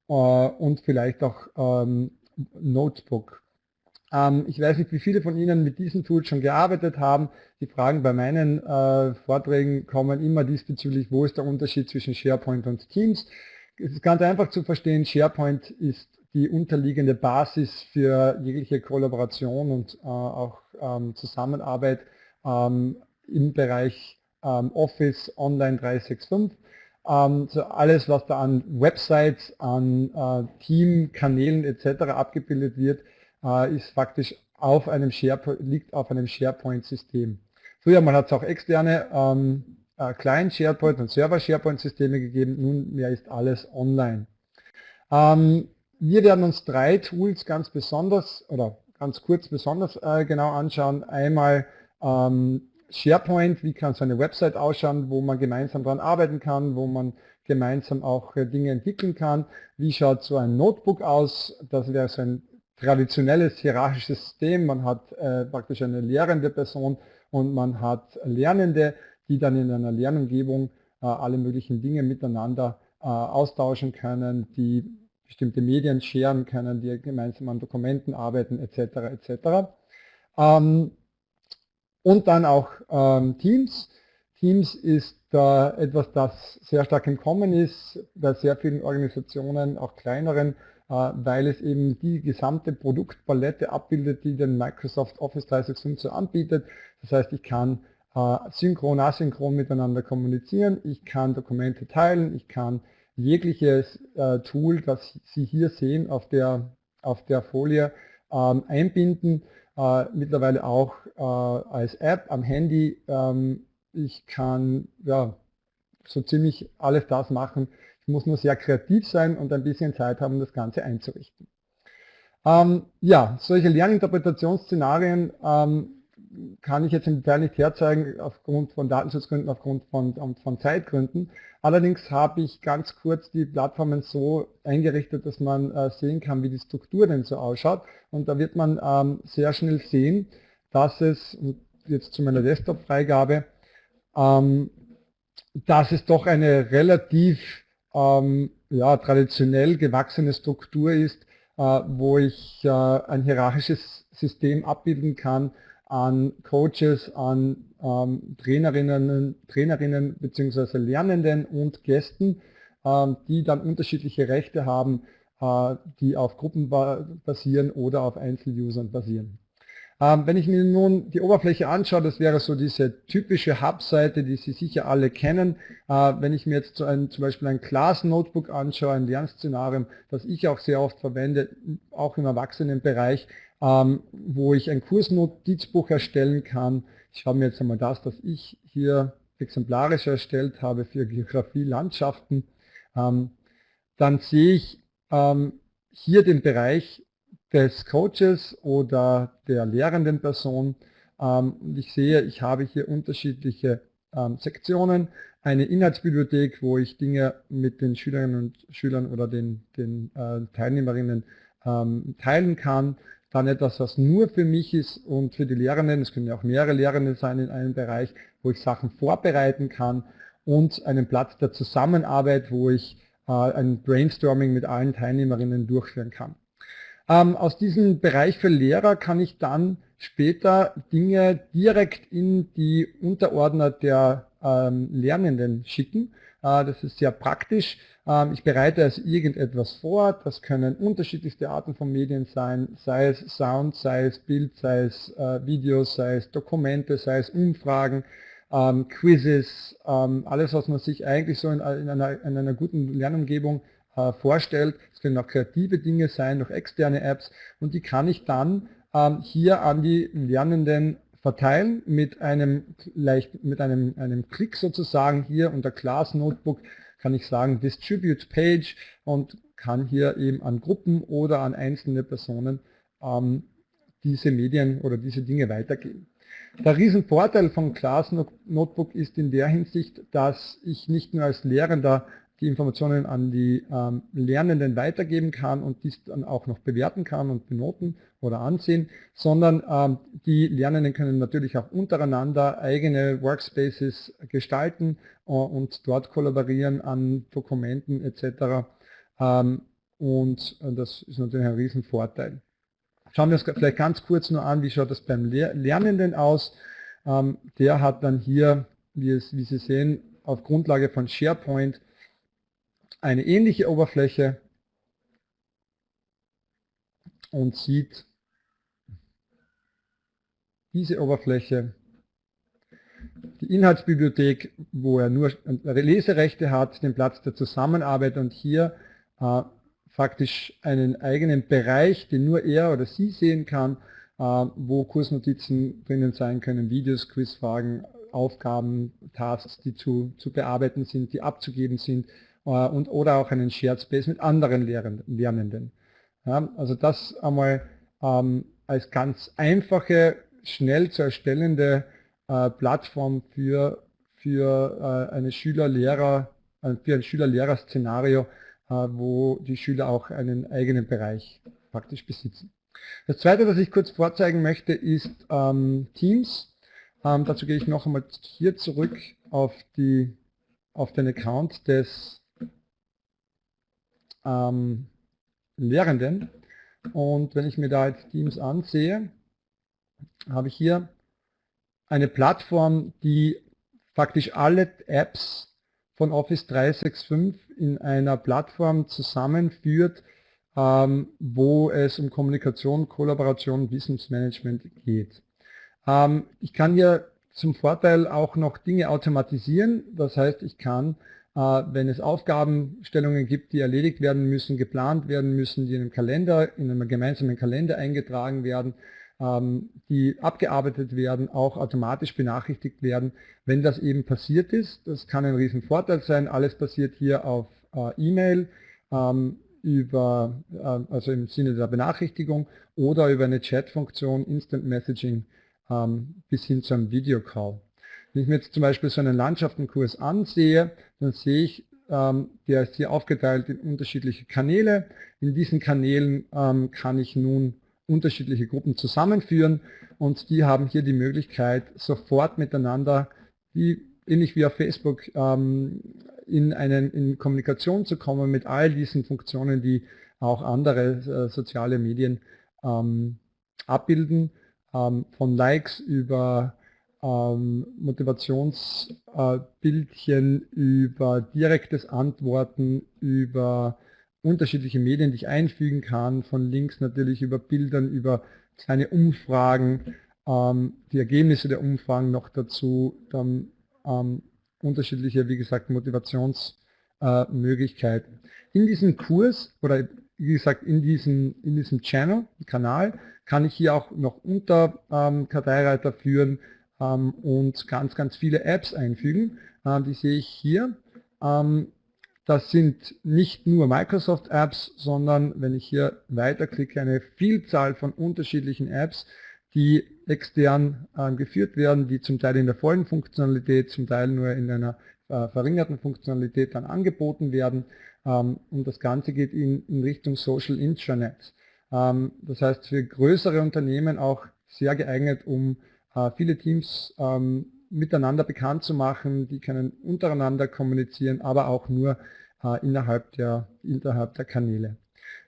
äh, und vielleicht auch ähm, Notebook. Ähm, ich weiß nicht, wie viele von Ihnen mit diesen Tools schon gearbeitet haben. Die Fragen bei meinen äh, Vorträgen kommen immer diesbezüglich, wo ist der Unterschied zwischen SharePoint und Teams. Es ist ganz einfach zu verstehen, SharePoint ist die unterliegende Basis für jegliche Kollaboration und äh, auch ähm, Zusammenarbeit ähm, im Bereich ähm, Office Online 365. Ähm, so alles, was da an Websites, an äh, Teamkanälen etc. abgebildet wird, äh, ist faktisch auf einem SharePoint, liegt auf einem SharePoint-System. Früher man hat es auch externe ähm, äh, Client SharePoint und Server SharePoint-Systeme gegeben, nunmehr ist alles online. Ähm, wir werden uns drei Tools ganz besonders oder ganz kurz besonders äh, genau anschauen. Einmal ähm, SharePoint, wie kann so eine Website ausschauen, wo man gemeinsam daran arbeiten kann, wo man gemeinsam auch äh, Dinge entwickeln kann. Wie schaut so ein Notebook aus? Das wäre so ein traditionelles hierarchisches System. Man hat äh, praktisch eine lehrende Person und man hat Lernende, die dann in einer Lernumgebung äh, alle möglichen Dinge miteinander äh, austauschen können, die bestimmte Medien scheren können, die gemeinsam an Dokumenten arbeiten etc. etc. Ähm, und dann auch ähm, Teams. Teams ist äh, etwas, das sehr stark im Kommen ist bei sehr vielen Organisationen, auch kleineren, äh, weil es eben die gesamte Produktpalette abbildet, die den Microsoft Office 365 so anbietet. Das heißt, ich kann äh, synchron, asynchron miteinander kommunizieren, ich kann Dokumente teilen, ich kann jegliches äh, Tool, das Sie hier sehen auf der, auf der Folie, ähm, einbinden. Äh, mittlerweile auch äh, als App am Handy. Ähm, ich kann ja, so ziemlich alles das machen. Ich muss nur sehr kreativ sein und ein bisschen Zeit haben, das Ganze einzurichten. Ähm, ja, solche Lerninterpretationsszenarien ähm, kann ich jetzt im Detail nicht herzeigen, aufgrund von Datenschutzgründen, aufgrund von, von Zeitgründen. Allerdings habe ich ganz kurz die Plattformen so eingerichtet, dass man äh, sehen kann, wie die Struktur denn so ausschaut. Und da wird man ähm, sehr schnell sehen, dass es, jetzt zu meiner Desktop-Freigabe, ähm, dass es doch eine relativ ähm, ja, traditionell gewachsene Struktur ist, äh, wo ich äh, ein hierarchisches System abbilden kann, an Coaches, an ähm, Trainerinnen, Trainerinnen bzw. Lernenden und Gästen, ähm, die dann unterschiedliche Rechte haben, äh, die auf Gruppen basieren oder auf Einzelusern basieren. Ähm, wenn ich mir nun die Oberfläche anschaue, das wäre so diese typische Hub-Seite, die Sie sicher alle kennen. Äh, wenn ich mir jetzt so ein, zum Beispiel ein Class-Notebook anschaue, ein Lernszenarium, das ich auch sehr oft verwende, auch im Erwachsenenbereich, wo ich ein Kursnotizbuch erstellen kann. Ich schaue mir jetzt einmal das, das ich hier exemplarisch erstellt habe für Geografie, Landschaften. Ähm, dann sehe ich ähm, hier den Bereich des Coaches oder der lehrenden Person. Ähm, und ich sehe, ich habe hier unterschiedliche ähm, Sektionen. Eine Inhaltsbibliothek, wo ich Dinge mit den Schülerinnen und Schülern oder den, den äh, Teilnehmerinnen ähm, teilen kann dann etwas, was nur für mich ist und für die Lehrenden, es können ja auch mehrere Lehrende sein in einem Bereich, wo ich Sachen vorbereiten kann und einen Platz der Zusammenarbeit, wo ich äh, ein Brainstorming mit allen Teilnehmerinnen durchführen kann. Ähm, aus diesem Bereich für Lehrer kann ich dann später Dinge direkt in die Unterordner der ähm, Lernenden schicken. Äh, das ist sehr praktisch. Ähm, ich bereite also irgendetwas vor. Das können unterschiedlichste Arten von Medien sein, sei es Sound, sei es Bild, sei es äh, Videos, sei es Dokumente, sei es Umfragen, ähm, Quizzes, ähm, alles, was man sich eigentlich so in, in, einer, in einer guten Lernumgebung äh, vorstellt. Es können auch kreative Dinge sein, noch externe Apps und die kann ich dann hier an die Lernenden verteilen mit einem leicht mit einem, einem Klick sozusagen hier unter Class Notebook kann ich sagen Distribute Page und kann hier eben an Gruppen oder an einzelne Personen ähm, diese Medien oder diese Dinge weitergeben. Der Riesenvorteil von Class Notebook ist in der Hinsicht, dass ich nicht nur als Lehrender die Informationen an die ähm, Lernenden weitergeben kann und dies dann auch noch bewerten kann und benoten oder ansehen, sondern ähm, die Lernenden können natürlich auch untereinander eigene Workspaces gestalten äh, und dort kollaborieren an Dokumenten etc. Ähm, und äh, das ist natürlich ein Riesenvorteil. Schauen wir uns vielleicht ganz kurz nur an, wie schaut das beim Lernenden aus. Ähm, der hat dann hier, wie, es, wie Sie sehen, auf Grundlage von SharePoint eine ähnliche Oberfläche und sieht diese Oberfläche, die Inhaltsbibliothek, wo er nur Leserechte hat, den Platz der Zusammenarbeit und hier äh, faktisch einen eigenen Bereich, den nur er oder sie sehen kann, äh, wo Kursnotizen drinnen sein können, Videos, Quizfragen, Aufgaben, Tasks, die zu, zu bearbeiten sind, die abzugeben sind, äh, und, oder auch einen Shared Space mit anderen Lernenden. Ja, also das einmal ähm, als ganz einfache, schnell zu erstellende äh, Plattform für, für äh, eine Schüler-Lehrer, äh, für ein Schüler-Lehrer-Szenario, äh, wo die Schüler auch einen eigenen Bereich praktisch besitzen. Das zweite, was ich kurz vorzeigen möchte, ist ähm, Teams. Ähm, dazu gehe ich noch einmal hier zurück auf, die, auf den Account des ähm, Lehrenden. Und wenn ich mir da jetzt Teams ansehe, habe ich hier eine Plattform, die faktisch alle Apps von Office 365 in einer Plattform zusammenführt, ähm, wo es um Kommunikation, Kollaboration, Wissensmanagement geht. Ähm, ich kann hier zum Vorteil auch noch Dinge automatisieren. Das heißt, ich kann äh, wenn es Aufgabenstellungen gibt, die erledigt werden müssen, geplant werden müssen, die in einem Kalender, in einem gemeinsamen Kalender eingetragen werden, die abgearbeitet werden, auch automatisch benachrichtigt werden, wenn das eben passiert ist. Das kann ein Riesenvorteil sein. Alles passiert hier auf äh, E-Mail, ähm, über, äh, also im Sinne der Benachrichtigung oder über eine Chat-Funktion, Instant Messaging ähm, bis hin zu einem Videocall. Wenn ich mir jetzt zum Beispiel so einen Landschaftsenkurs ansehe, dann sehe ich, ähm, der ist hier aufgeteilt in unterschiedliche Kanäle. In diesen Kanälen ähm, kann ich nun unterschiedliche Gruppen zusammenführen und die haben hier die Möglichkeit, sofort miteinander, wie, ähnlich wie auf Facebook, ähm, in, einen, in Kommunikation zu kommen mit all diesen Funktionen, die auch andere äh, soziale Medien ähm, abbilden, ähm, von Likes über Motivationsbildchen, über direktes Antworten, über unterschiedliche Medien, die ich einfügen kann, von Links natürlich über Bildern, über kleine Umfragen, ähm, die Ergebnisse der Umfragen noch dazu, dann ähm, unterschiedliche, wie gesagt, Motivationsmöglichkeiten. Äh, in diesem Kurs oder wie gesagt in diesem, in diesem Channel, Kanal, kann ich hier auch noch unter ähm, Karteireiter führen, ähm, und ganz, ganz viele Apps einfügen. Ähm, die sehe ich hier. Ähm, das sind nicht nur Microsoft-Apps, sondern wenn ich hier weiterklicke, eine Vielzahl von unterschiedlichen Apps, die extern äh, geführt werden, die zum Teil in der vollen Funktionalität, zum Teil nur in einer äh, verringerten Funktionalität dann angeboten werden. Ähm, und das Ganze geht in, in Richtung Social Intranet. Ähm, das heißt für größere Unternehmen auch sehr geeignet, um äh, viele Teams ähm, miteinander bekannt zu machen, die können untereinander kommunizieren, aber auch nur äh, innerhalb, der, innerhalb der Kanäle.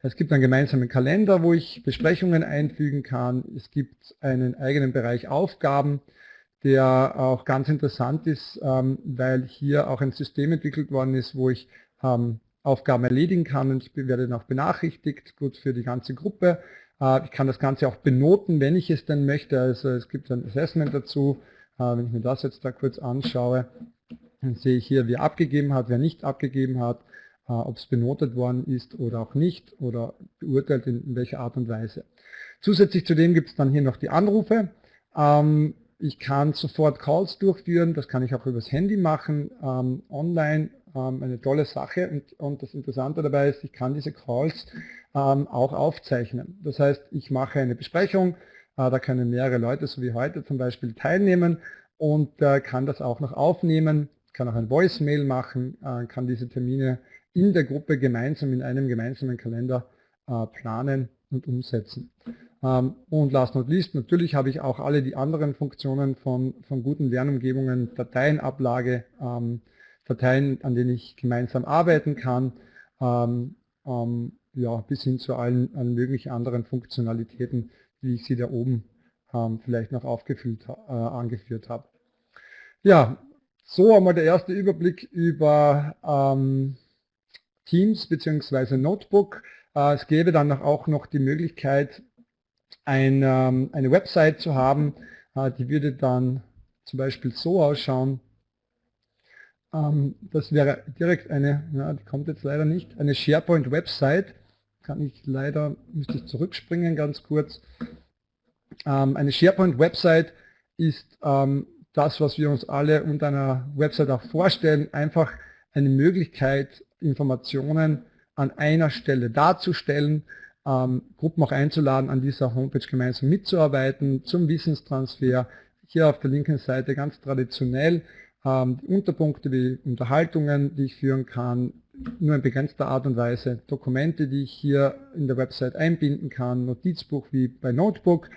Es gibt einen gemeinsamen Kalender, wo ich Besprechungen einfügen kann. Es gibt einen eigenen Bereich Aufgaben, der auch ganz interessant ist, ähm, weil hier auch ein System entwickelt worden ist, wo ich ähm, Aufgaben erledigen kann und ich werde dann auch benachrichtigt, gut für die ganze Gruppe. Äh, ich kann das Ganze auch benoten, wenn ich es denn möchte. Also es gibt ein Assessment dazu. Äh, wenn ich mir das jetzt da kurz anschaue, dann sehe ich hier, wer abgegeben hat, wer nicht abgegeben hat, äh, ob es benotet worden ist oder auch nicht oder beurteilt in welcher Art und Weise. Zusätzlich zu dem gibt es dann hier noch die Anrufe. Ähm, ich kann sofort Calls durchführen, das kann ich auch übers Handy machen, ähm, online, ähm, eine tolle Sache. Und, das Interessante dabei ist, ich kann diese Calls auch aufzeichnen. Das heißt, ich mache eine Besprechung, da können mehrere Leute, so wie heute zum Beispiel, teilnehmen und äh, kann das auch noch aufnehmen, kann auch ein Voicemail machen, äh, kann diese Termine in der Gruppe gemeinsam in einem gemeinsamen Kalender äh, planen und umsetzen. Ähm, und last not least, natürlich habe ich auch alle die anderen Funktionen von, von guten Lernumgebungen, Dateienablage, ähm, Dateien, an denen ich gemeinsam arbeiten kann, ähm, ähm, ja, bis hin zu allen, allen möglichen anderen Funktionalitäten, wie ich sie da oben ähm, vielleicht noch aufgefüllt, äh, angeführt habe. Ja, so einmal der erste Überblick über ähm, Teams bzw. Notebook. Äh, es gäbe dann auch noch die Möglichkeit, ein, ähm, eine Website zu haben, äh, die würde dann zum Beispiel so ausschauen. Ähm, das wäre direkt eine, ja, die kommt jetzt leider nicht, eine SharePoint-Website. Kann ich leider, müsste ich zurückspringen ganz kurz. Ähm, eine SharePoint-Website ist das, was wir uns alle unter einer Website auch vorstellen, einfach eine Möglichkeit, Informationen an einer Stelle darzustellen, ähm, Gruppen auch einzuladen, an dieser Homepage gemeinsam mitzuarbeiten, zum Wissenstransfer. Hier auf der linken Seite ganz traditionell ähm, Unterpunkte wie Unterhaltungen, die ich führen kann, nur in begrenzter Art und Weise, Dokumente, die ich hier in der Website einbinden kann, Notizbuch wie bei Notebook,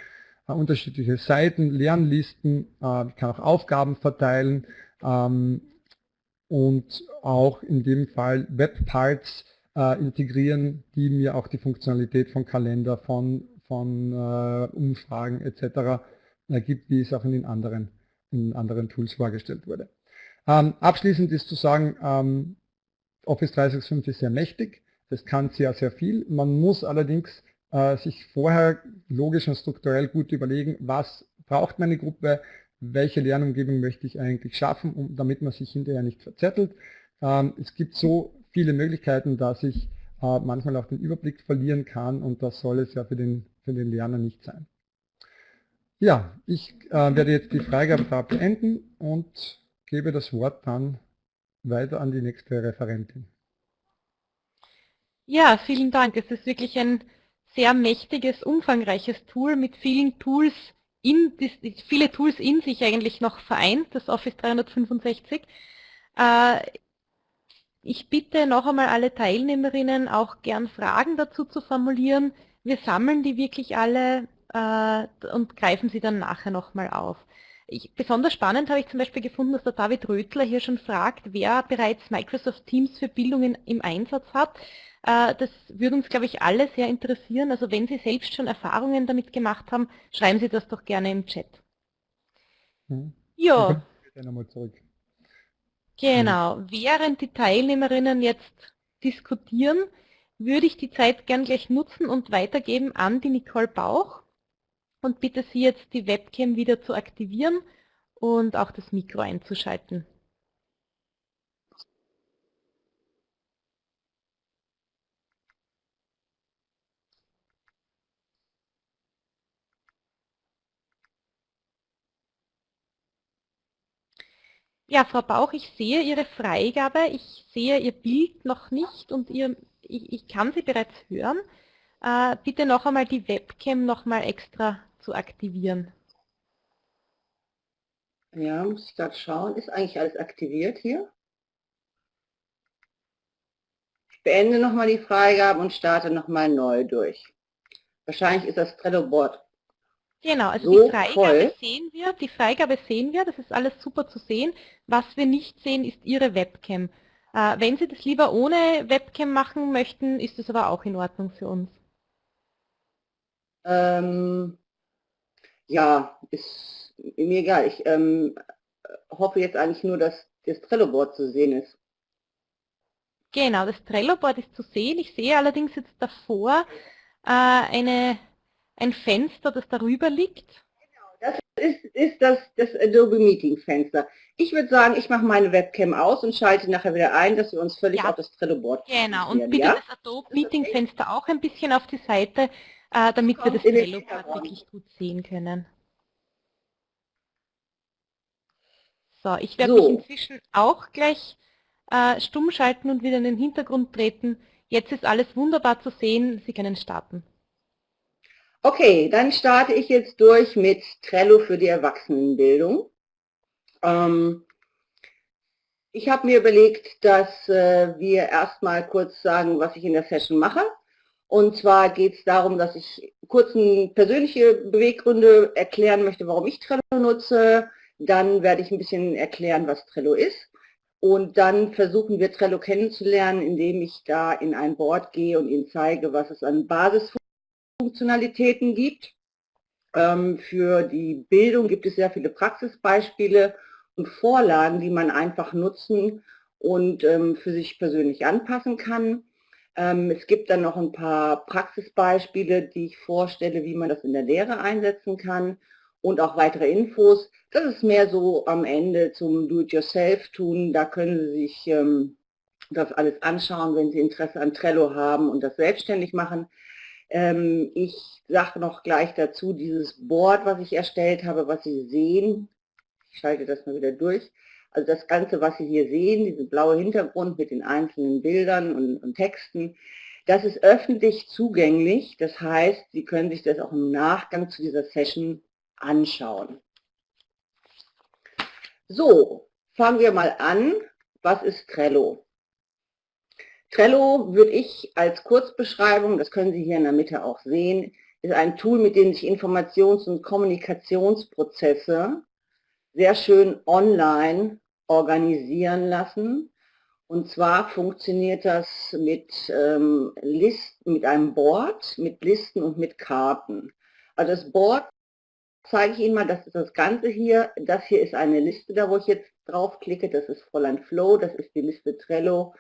äh, unterschiedliche Seiten, Lernlisten, äh, ich kann auch Aufgaben verteilen ähm, und auch in dem Fall Webparts äh, integrieren, die mir auch die Funktionalität von Kalender, von, von äh, Umfragen etc. ergibt, wie es auch in den anderen, in anderen Tools vorgestellt wurde. Ähm, abschließend ist zu sagen, ähm, Office 365 ist sehr mächtig, das kann sehr, sehr viel. Man muss allerdings äh, sich vorher logisch und strukturell gut überlegen, was braucht meine Gruppe, welche Lernumgebung möchte ich eigentlich schaffen, um, damit man sich hinterher nicht verzettelt. Ähm, es gibt so viele Möglichkeiten, dass ich äh, manchmal auch den Überblick verlieren kann und das soll es ja für den, für den Lerner nicht sein. Ja, ich äh, werde jetzt die Freigabe da beenden und gebe das Wort dann weiter an die nächste Referentin. Ja, vielen Dank. Es ist wirklich ein sehr mächtiges, umfangreiches Tool mit vielen Tools, in, viele Tools in sich eigentlich noch vereint, das Office 365. Ich bitte noch einmal alle Teilnehmerinnen auch gern Fragen dazu zu formulieren. Wir sammeln die wirklich alle äh, und greifen sie dann nachher nochmal auf. Ich, besonders spannend habe ich zum Beispiel gefunden, dass der David Rötler hier schon fragt, wer bereits Microsoft Teams für Bildungen im Einsatz hat. Äh, das würde uns, glaube ich, alle sehr interessieren. Also wenn Sie selbst schon Erfahrungen damit gemacht haben, schreiben Sie das doch gerne im Chat. Hm. Ja. Genau, während die Teilnehmerinnen jetzt diskutieren, würde ich die Zeit gern gleich nutzen und weitergeben an die Nicole Bauch und bitte Sie jetzt die Webcam wieder zu aktivieren und auch das Mikro einzuschalten. Ja, Frau Bauch, ich sehe Ihre Freigabe, ich sehe Ihr Bild noch nicht und Ihr, ich, ich kann Sie bereits hören. Äh, bitte noch einmal die Webcam noch mal extra zu aktivieren. Ja, muss ich gerade schauen. Ist eigentlich alles aktiviert hier? Ich beende nochmal die Freigabe und starte nochmal neu durch. Wahrscheinlich ist das Trello-Board Genau, also so die Freigabe voll. sehen wir, die Freigabe sehen wir, das ist alles super zu sehen. Was wir nicht sehen, ist Ihre Webcam. Äh, wenn Sie das lieber ohne Webcam machen möchten, ist das aber auch in Ordnung für uns. Ähm, ja, ist mir egal. Ich ähm, hoffe jetzt eigentlich nur, dass das Trello-Board zu sehen ist. Genau, das Trello-Board ist zu sehen. Ich sehe allerdings jetzt davor äh, eine, ein Fenster, das darüber liegt. Genau, das ist, ist das, das Adobe Meeting Fenster. Ich würde sagen, ich mache meine Webcam aus und schalte nachher wieder ein, dass wir uns völlig ja. auf das Trello-Board Genau, und bitte ja? das Adobe Meeting Fenster auch ein bisschen auf die Seite, äh, damit wir das Trello-Board wirklich gut sehen können. So, ich werde so. mich inzwischen auch gleich äh, stumm schalten und wieder in den Hintergrund treten. Jetzt ist alles wunderbar zu sehen. Sie können starten. Okay, dann starte ich jetzt durch mit Trello für die Erwachsenenbildung. Ähm, ich habe mir überlegt, dass äh, wir erstmal kurz sagen, was ich in der Session mache. Und zwar geht es darum, dass ich kurz persönliche Beweggründe erklären möchte, warum ich Trello nutze, dann werde ich ein bisschen erklären, was Trello ist. Und dann versuchen wir Trello kennenzulernen, indem ich da in ein Board gehe und Ihnen zeige, was es an Basisfunktionalitäten gibt. Ähm, für die Bildung gibt es sehr viele Praxisbeispiele und Vorlagen, die man einfach nutzen und ähm, für sich persönlich anpassen kann. Ähm, es gibt dann noch ein paar Praxisbeispiele, die ich vorstelle, wie man das in der Lehre einsetzen kann und auch weitere Infos. Das ist mehr so am Ende zum Do-it-yourself-Tun. Da können Sie sich ähm, das alles anschauen, wenn Sie Interesse an Trello haben und das selbstständig machen. Ähm, ich sage noch gleich dazu, dieses Board, was ich erstellt habe, was Sie sehen, ich schalte das mal wieder durch, also das Ganze, was Sie hier sehen, dieser blaue Hintergrund mit den einzelnen Bildern und, und Texten, das ist öffentlich zugänglich. Das heißt, Sie können sich das auch im Nachgang zu dieser Session anschauen. So, fangen wir mal an. Was ist Trello? Trello würde ich als Kurzbeschreibung, das können Sie hier in der Mitte auch sehen, ist ein Tool, mit dem sich Informations- und Kommunikationsprozesse sehr schön online organisieren lassen. Und zwar funktioniert das mit, ähm, Listen, mit einem Board, mit Listen und mit Karten. Also das Board zeige ich Ihnen mal, das ist das Ganze hier. Das hier ist eine Liste, da wo ich jetzt draufklicke. Das ist Fräulein Flow, das ist die Liste Trello.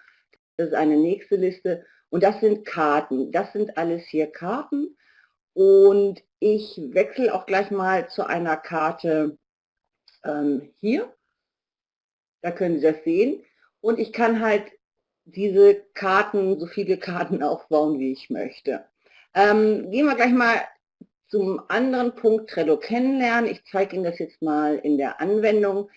Das ist eine nächste Liste. Und das sind Karten. Das sind alles hier Karten. Und ich wechsle auch gleich mal zu einer Karte ähm, hier. Da können Sie das sehen. Und ich kann halt diese Karten, so viele Karten *laughs* aufbauen, wie ich möchte. Ähm, gehen wir gleich mal zum anderen Punkt Trello kennenlernen. Ich zeige Ihnen das jetzt mal in der Anwendung.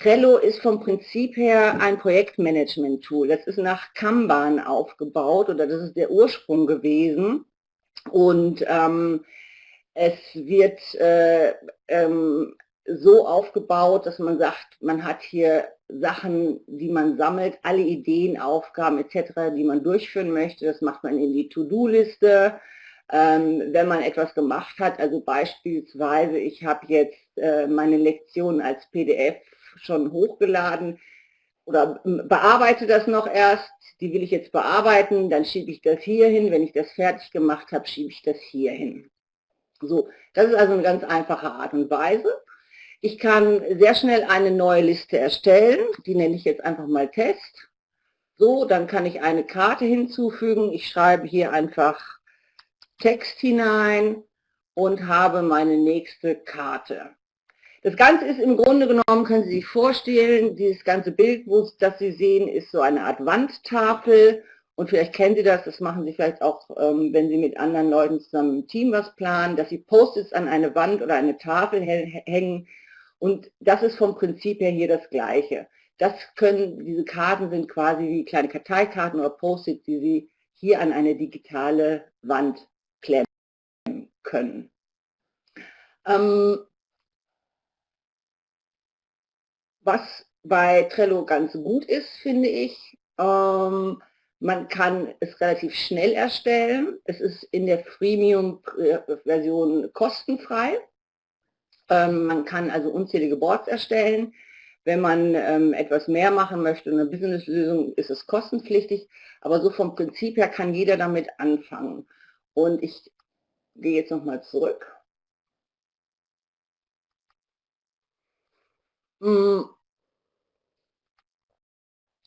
Trello ist vom Prinzip her ein Projektmanagement-Tool. Das ist nach Kanban aufgebaut oder das ist der Ursprung gewesen. Und ähm, es wird äh, ähm, so aufgebaut, dass man sagt, man hat hier Sachen, die man sammelt, alle Ideen, Aufgaben etc., die man durchführen möchte. Das macht man in die To-Do-Liste ähm, wenn man etwas gemacht hat. Also beispielsweise, ich habe jetzt äh, meine Lektion als PDF schon hochgeladen oder bearbeite das noch erst, die will ich jetzt bearbeiten, dann schiebe ich das hier hin, wenn ich das fertig gemacht habe, schiebe ich das hier hin. So, das ist also eine ganz einfache Art und Weise. Ich kann sehr schnell eine neue Liste erstellen, die nenne ich jetzt einfach mal Test. So, dann kann ich eine Karte hinzufügen. Ich schreibe hier einfach Text hinein und habe meine nächste Karte. Das Ganze ist im Grunde genommen, können Sie sich vorstellen, dieses ganze Bild, das Sie sehen, ist so eine Art Wandtafel und vielleicht kennen Sie das, das machen Sie vielleicht auch, ähm, wenn Sie mit anderen Leuten zusammen im Team was planen, dass Sie Post-its an eine Wand oder eine Tafel hängen und das ist vom Prinzip her hier das Gleiche. Das können, diese Karten sind quasi wie kleine Karteikarten oder Post-its, die Sie hier an eine digitale Wand klemmen können. Ähm, was bei Trello ganz gut ist, finde ich, ähm, man kann es relativ schnell erstellen. Es ist in der Freemium-Version kostenfrei. Ähm, man kann also unzählige Boards erstellen. Wenn man ähm, etwas mehr machen möchte, eine Businesslösung, ist es kostenpflichtig, aber so vom Prinzip her kann jeder damit anfangen. Und ich gehe jetzt nochmal zurück. Hm.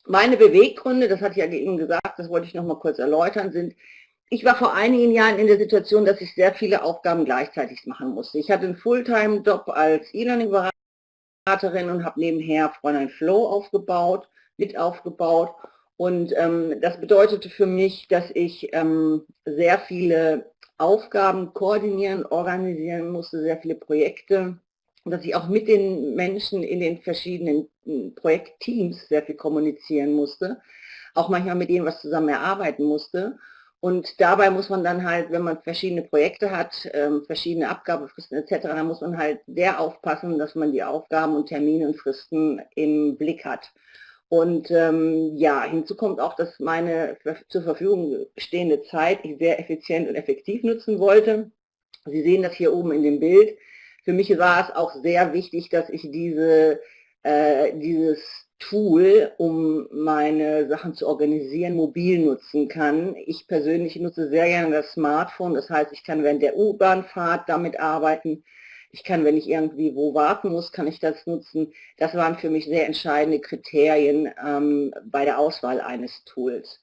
Meine Beweggründe, das hatte ich ja eben gesagt, das wollte ich noch mal kurz erläutern, sind, ich war vor einigen Jahren in der Situation, dass ich sehr viele Aufgaben gleichzeitig machen musste. Ich hatte einen Fulltime-Job als E-Learning-Beraterin und habe nebenher Fräulein Flow aufgebaut, mit aufgebaut. Und ähm, das bedeutete für mich, dass ich ähm, sehr viele Aufgaben koordinieren, organisieren musste, sehr viele Projekte dass ich auch mit den Menschen in den verschiedenen hm, Projektteams sehr viel kommunizieren musste, auch manchmal mit denen was zusammen erarbeiten musste. Und dabei muss man dann halt, wenn man verschiedene Projekte hat, ähm, verschiedene Abgabefristen etc., dann muss man halt sehr aufpassen, dass man die Aufgaben und Termine und Fristen im Blick hat. Und ähm, ja, hinzu kommt auch, dass meine zur Verfügung stehende Zeit ich sehr effizient und effektiv nutzen wollte. Sie sehen das hier oben in dem Bild. Für mich war es auch sehr wichtig, dass ich diese, äh, dieses Tool, um meine Sachen zu organisieren, mobil nutzen kann. Ich persönlich nutze sehr gerne das Smartphone, das heißt, ich kann während der U-Bahn-Fahrt damit arbeiten. Ich kann, wenn ich irgendwie wo warten muss, kann ich das nutzen. Das waren für mich sehr entscheidende Kriterien ähm, bei der Auswahl eines Tools.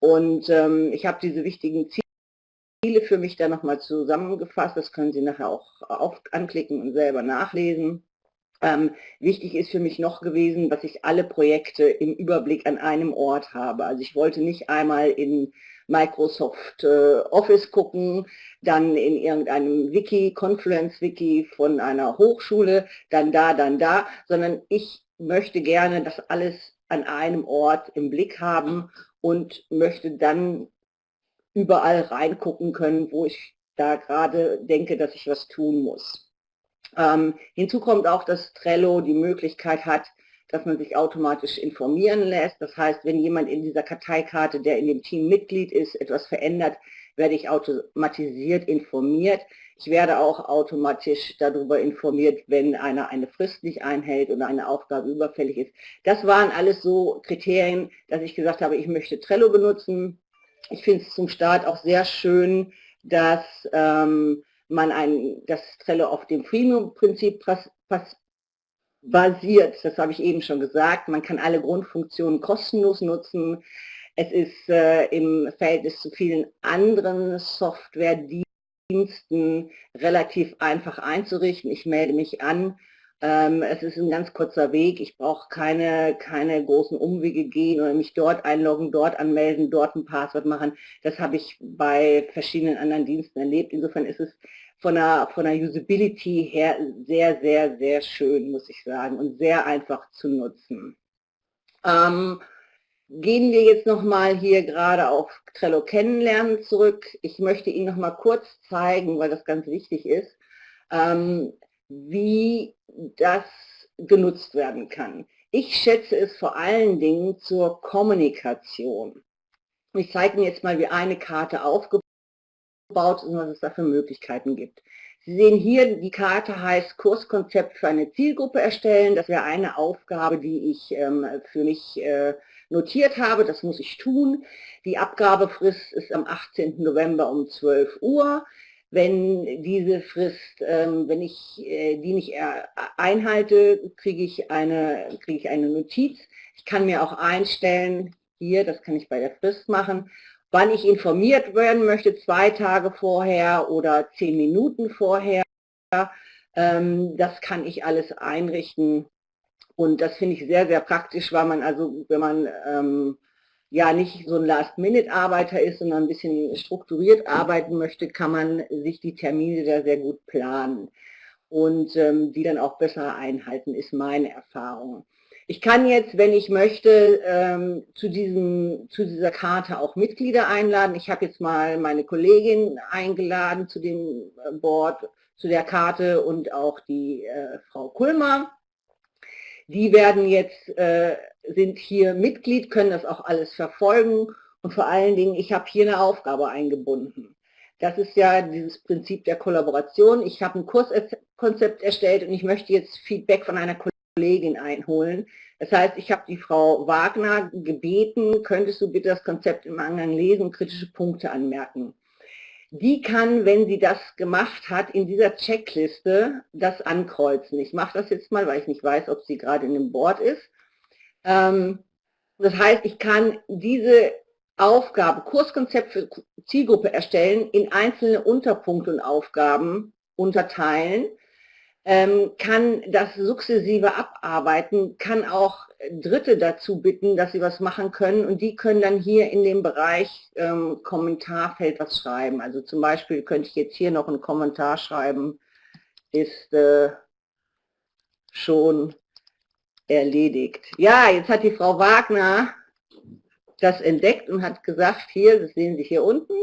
Und ähm, ich habe diese wichtigen Ziele für mich da nochmal zusammengefasst. Das können Sie nachher auch auf, anklicken und selber nachlesen. Ähm, wichtig ist für mich noch gewesen, dass ich alle Projekte im Überblick an einem Ort habe. Also ich wollte nicht einmal in Microsoft äh, Office gucken, dann in irgendeinem Wiki, Confluence-Wiki von einer Hochschule, dann da, dann da, sondern ich möchte gerne das alles an einem Ort im Blick haben und möchte dann überall reingucken können, wo ich da gerade denke, dass ich was tun muss. Ähm, hinzu kommt auch, dass Trello die Möglichkeit hat, dass man sich automatisch informieren lässt. Das heißt, wenn jemand in dieser Karteikarte, der in dem Team Mitglied ist, etwas verändert, werde ich automatisiert informiert. Ich werde auch automatisch darüber informiert, wenn einer eine Frist nicht einhält oder eine Aufgabe überfällig ist. Das waren alles so Kriterien, dass ich gesagt habe, ich möchte Trello benutzen. Ich finde es zum Start auch sehr schön, dass ähm, man ein, das Trello auf dem Premium-Prinzip basiert. Das habe ich eben schon gesagt. Man kann alle Grundfunktionen kostenlos nutzen. Es ist äh, im Verhältnis zu vielen anderen Software-Diensten relativ einfach einzurichten. Ich melde mich an ähm, es ist ein ganz kurzer Weg. Ich brauche keine, keine großen Umwege gehen oder mich dort einloggen, dort anmelden, dort ein Passwort machen. Das habe ich bei verschiedenen anderen Diensten erlebt. Insofern ist es von der, von der Usability her sehr, sehr, sehr schön, muss ich sagen, und sehr einfach zu nutzen. Ähm, gehen wir jetzt nochmal hier gerade auf Trello kennenlernen zurück. Ich möchte Ihnen nochmal kurz zeigen, weil das ganz wichtig ist. Ähm, wie das genutzt werden kann. Ich schätze es vor allen Dingen zur Kommunikation. Ich zeige Ihnen jetzt mal, wie eine Karte aufgebaut ist und was es da für Möglichkeiten gibt. Sie sehen hier, die Karte heißt Kurskonzept für eine Zielgruppe erstellen. Das wäre eine Aufgabe, die ich ähm, für mich äh, notiert habe. Das muss ich tun. Die Abgabefrist ist am 18. November um 12 Uhr. Wenn diese Frist, ähm, wenn ich äh, die nicht einhalte, kriege ich, eine, kriege ich eine Notiz. Ich kann mir auch einstellen, hier, das kann ich bei der Frist machen, wann ich informiert werden möchte, zwei Tage vorher oder zehn Minuten vorher. Ähm, das kann ich alles einrichten und das finde ich sehr, sehr praktisch, weil man also, wenn man ähm, ja nicht so ein Last-Minute-Arbeiter ist, sondern ein bisschen strukturiert arbeiten möchte, kann man sich die Termine da sehr gut planen und ähm, die dann auch besser einhalten, ist meine Erfahrung. Ich kann jetzt, wenn ich möchte, ähm, zu, diesem, zu dieser Karte auch Mitglieder einladen. Ich habe jetzt mal meine Kollegin eingeladen zu dem äh, Board, zu der Karte und auch die äh, Frau Kulmer. Die werden jetzt, äh, sind hier Mitglied, können das auch alles verfolgen und vor allen Dingen, ich habe hier eine Aufgabe eingebunden. Das ist ja dieses Prinzip der Kollaboration. Ich habe ein Kurskonzept erstellt und ich möchte jetzt Feedback von einer Kollegin einholen. Das heißt, ich habe die Frau Wagner gebeten, könntest du bitte das Konzept im Angang lesen und kritische Punkte anmerken. Die kann, wenn sie das gemacht hat, in dieser Checkliste das ankreuzen. Ich mache das jetzt mal, weil ich nicht weiß, ob sie gerade in dem Board ist. Ähm, das heißt, ich kann diese Aufgabe, Kurskonzept für Zielgruppe erstellen, in einzelne Unterpunkte und Aufgaben unterteilen, ähm, kann das sukzessive abarbeiten, kann auch Dritte dazu bitten, dass sie was machen können und die können dann hier in dem Bereich ähm, Kommentarfeld was schreiben. Also zum Beispiel könnte ich jetzt hier noch einen Kommentar schreiben, ist äh, schon erledigt. Ja, jetzt hat die Frau Wagner das entdeckt und hat gesagt, hier, das sehen Sie hier unten,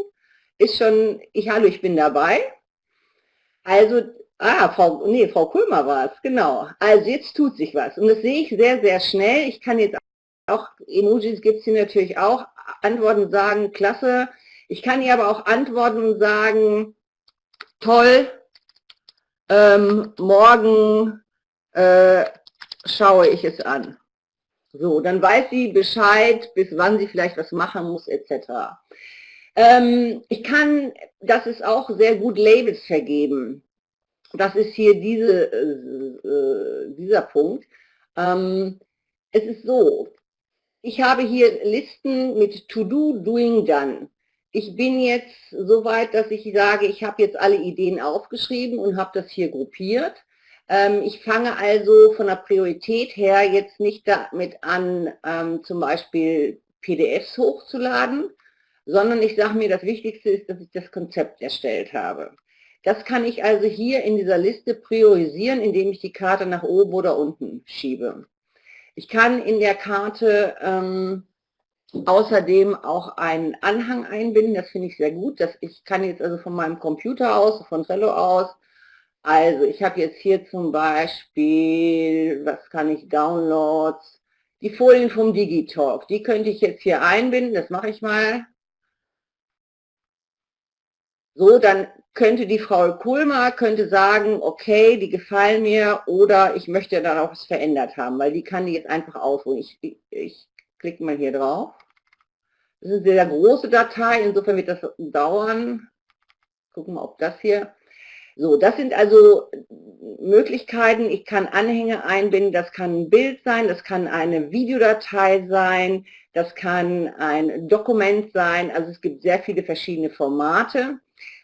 ist schon, ich, hallo, ich bin dabei. Also, ah, Frau, nee, Frau Kulmer war es, genau. Also jetzt tut sich was und das sehe ich sehr, sehr schnell. Ich kann jetzt auch, Emojis gibt es hier natürlich auch, antworten sagen, klasse. Ich kann hier aber auch antworten und sagen, toll, ähm, morgen äh, schaue ich es an. So, dann weiß sie Bescheid, bis wann sie vielleicht was machen muss, etc. Ähm, ich kann, das ist auch sehr gut, Labels vergeben. Das ist hier diese, äh, äh, dieser Punkt. Ähm, es ist so, ich habe hier Listen mit To Do, Doing, Done. Ich bin jetzt so weit, dass ich sage, ich habe jetzt alle Ideen aufgeschrieben und habe das hier gruppiert. Ähm, ich fange also von der Priorität her jetzt nicht damit an, ähm, zum Beispiel PDFs hochzuladen, sondern ich sage mir, das Wichtigste ist, dass ich das Konzept erstellt habe. Das kann ich also hier in dieser Liste priorisieren, indem ich die Karte nach oben oder unten schiebe. Ich kann in der Karte ähm, außerdem auch einen Anhang einbinden, das finde ich sehr gut. Das, ich kann jetzt also von meinem Computer aus, von Trello aus, also ich habe jetzt hier zum Beispiel, was kann ich, Downloads, die Folien vom Digitalk, die könnte ich jetzt hier einbinden, das mache ich mal. So, dann könnte die Frau Kulmer könnte sagen, okay, die gefallen mir oder ich möchte dann auch was verändert haben, weil die kann die jetzt einfach aufrufen. Ich, ich, ich klicke mal hier drauf. Das ist eine sehr große Datei, insofern wird das dauern. Gucken wir ob das hier so, das sind also Möglichkeiten. Ich kann Anhänge einbinden, das kann ein Bild sein, das kann eine Videodatei sein, das kann ein Dokument sein. Also es gibt sehr viele verschiedene Formate.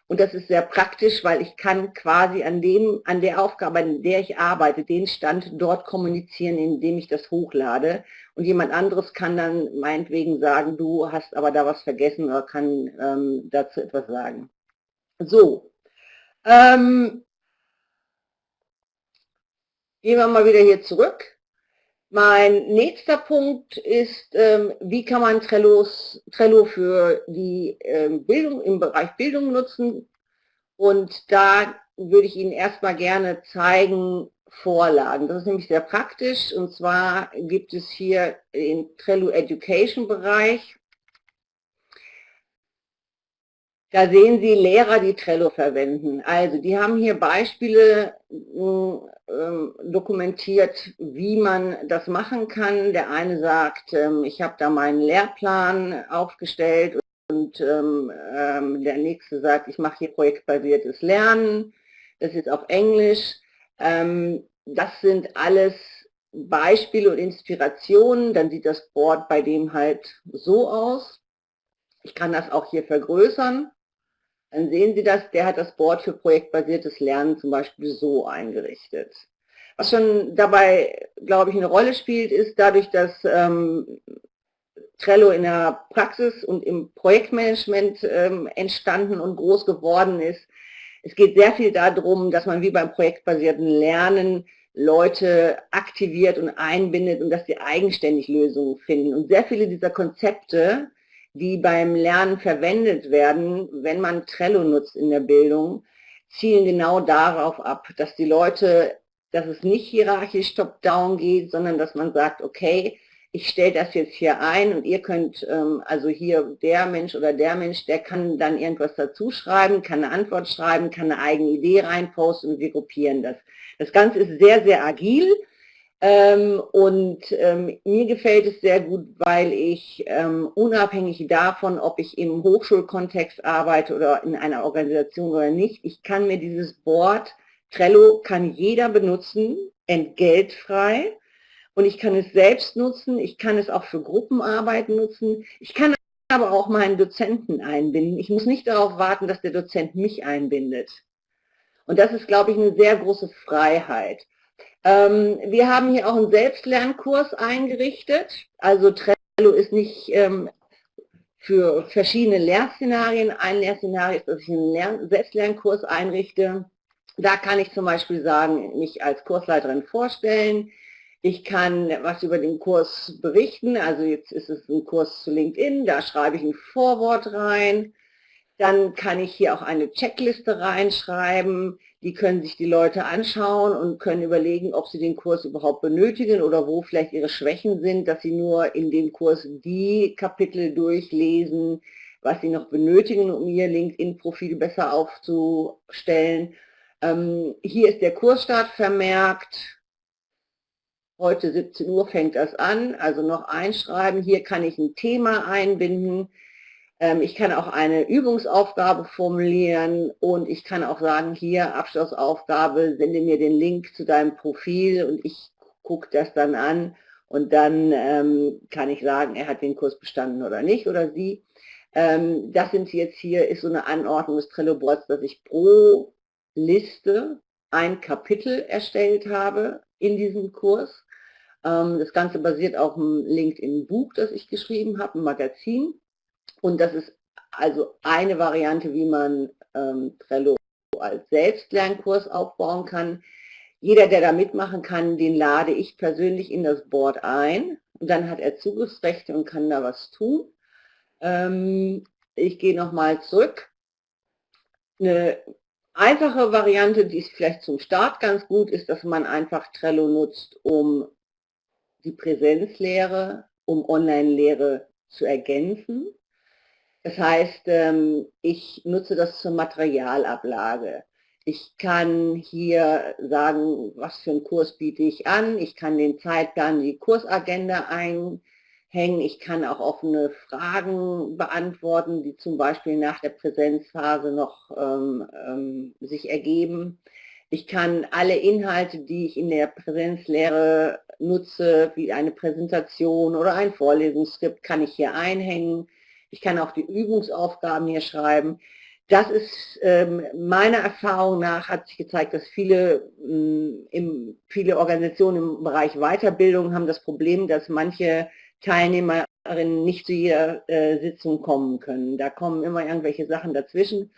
Und das ist sehr praktisch, weil ich kann quasi an, dem, an der Aufgabe, an der ich arbeite, den Stand dort kommunizieren, indem ich das hochlade. Und jemand anderes kann dann meinetwegen sagen, du hast aber da was vergessen oder kann ähm, dazu etwas sagen. So, ähm, gehen wir mal wieder hier zurück. Mein nächster Punkt ist, ähm, wie kann man Trellos, Trello für die ähm, Bildung im Bereich Bildung nutzen. Und da würde ich Ihnen erstmal gerne zeigen, Vorlagen. Das ist nämlich sehr praktisch und zwar gibt es hier den Trello Education Bereich Da sehen Sie Lehrer, die Trello verwenden. Also die haben hier Beispiele äh, dokumentiert, wie man das machen kann. Der eine sagt, ähm, ich habe da meinen Lehrplan aufgestellt und ähm, ähm, der nächste sagt, ich mache hier projektbasiertes Lernen. Das ist auf Englisch. Ähm, das sind alles Beispiele und Inspirationen. Dann sieht das Board bei dem halt so aus. Ich kann das auch hier vergrößern. Dann sehen Sie das, der hat das Board für projektbasiertes Lernen zum Beispiel so eingerichtet. Was schon dabei, glaube ich, eine Rolle spielt, ist dadurch, dass ähm, Trello in der Praxis und im Projektmanagement ähm, entstanden und groß geworden ist. Es geht sehr viel darum, dass man wie beim projektbasierten Lernen Leute aktiviert und einbindet und dass sie eigenständig Lösungen finden. Und sehr viele dieser Konzepte die beim Lernen verwendet werden, wenn man Trello nutzt in der Bildung, zielen genau darauf ab, dass die Leute, dass es nicht hierarchisch top-down geht, sondern dass man sagt, okay, ich stelle das jetzt hier ein und ihr könnt, ähm, also hier der Mensch oder der Mensch, der kann dann irgendwas dazu schreiben, kann eine Antwort schreiben, kann eine eigene Idee reinposten und wir gruppieren das. Das Ganze ist sehr, sehr agil und ähm, mir gefällt es sehr gut, weil ich ähm, unabhängig davon, ob ich im Hochschulkontext arbeite oder in einer Organisation oder nicht, ich kann mir dieses Board, Trello kann jeder benutzen, entgeltfrei. Und ich kann es selbst nutzen, ich kann es auch für Gruppenarbeiten nutzen, ich kann aber auch meinen Dozenten einbinden. Ich muss nicht darauf warten, dass der Dozent mich einbindet. Und das ist, glaube ich, eine sehr große Freiheit. Ähm, wir haben hier auch einen Selbstlernkurs eingerichtet. Also Trello ist nicht ähm, für verschiedene Lehrszenarien. Ein Lehrszenario ist, dass ich einen Lern Selbstlernkurs einrichte. Da kann ich zum Beispiel sagen, mich als Kursleiterin vorstellen. Ich kann was über den Kurs berichten. Also jetzt ist es ein Kurs zu LinkedIn. Da schreibe ich ein Vorwort rein. Dann kann ich hier auch eine Checkliste reinschreiben. Die können sich die Leute anschauen und können überlegen, ob sie den Kurs überhaupt benötigen oder wo vielleicht ihre Schwächen sind, dass sie nur in dem Kurs die Kapitel durchlesen, was sie noch benötigen, um ihr LinkedIn-Profil besser aufzustellen. Ähm, hier ist der Kursstart vermerkt. Heute 17 Uhr fängt das an, also noch einschreiben. Hier kann ich ein Thema einbinden. Ähm, ich kann auch eine Übungsaufgabe formulieren und ich kann auch sagen, hier Abschlussaufgabe, sende mir den Link zu deinem Profil und ich gucke das dann an und dann ähm, kann ich sagen, er hat den Kurs bestanden oder nicht oder sie. Ähm, das sind jetzt hier, ist so eine Anordnung des Trello-Boards, dass ich pro Liste ein Kapitel erstellt habe in diesem Kurs. Ähm, das Ganze basiert auf einem LinkedIn-Buch, das ich geschrieben habe, ein Magazin. Und das ist also eine Variante, wie man ähm, Trello als Selbstlernkurs aufbauen kann. Jeder, der da mitmachen kann, den lade ich persönlich in das Board ein. Und dann hat er Zugriffsrechte und kann da was tun. Ähm, ich gehe nochmal zurück. Eine einfache Variante, die ist vielleicht zum Start ganz gut, ist, dass man einfach Trello nutzt, um die Präsenzlehre, um Online-Lehre zu ergänzen. Das heißt, ähm, ich nutze das zur Materialablage. Ich kann hier sagen, was für einen Kurs biete ich an. Ich kann den Zeitplan, die Kursagenda einhängen. Ich kann auch offene Fragen beantworten, die zum Beispiel nach der Präsenzphase noch ähm, ähm, sich ergeben. Ich kann alle Inhalte, die ich in der Präsenzlehre nutze, wie eine Präsentation oder ein Vorlesungsskript, kann ich hier einhängen. Ich kann auch die Übungsaufgaben hier schreiben. Das ist ähm, meiner Erfahrung nach hat sich gezeigt, dass viele, ähm, im, viele Organisationen im Bereich Weiterbildung haben das Problem, dass manche Teilnehmerinnen nicht zu jeder äh, Sitzung kommen können. Da kommen immer irgendwelche Sachen dazwischen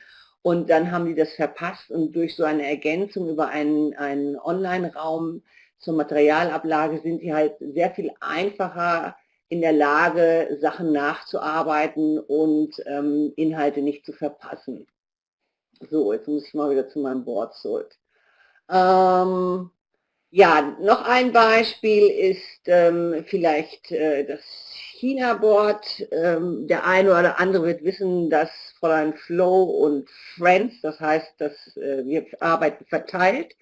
und dann haben die das verpasst und durch so eine Ergänzung über einen, einen Online-Raum zur Materialablage sind die halt sehr viel einfacher in der Lage, Sachen nachzuarbeiten und ähm, Inhalte nicht zu verpassen. So, jetzt muss ich mal wieder zu meinem Board zurück. Ähm, ja, noch ein Beispiel ist ähm, vielleicht äh, das China-Board. Ähm, der eine oder andere wird wissen, dass Fräulein Flow und Friends, das heißt, dass äh, wir arbeiten verteilt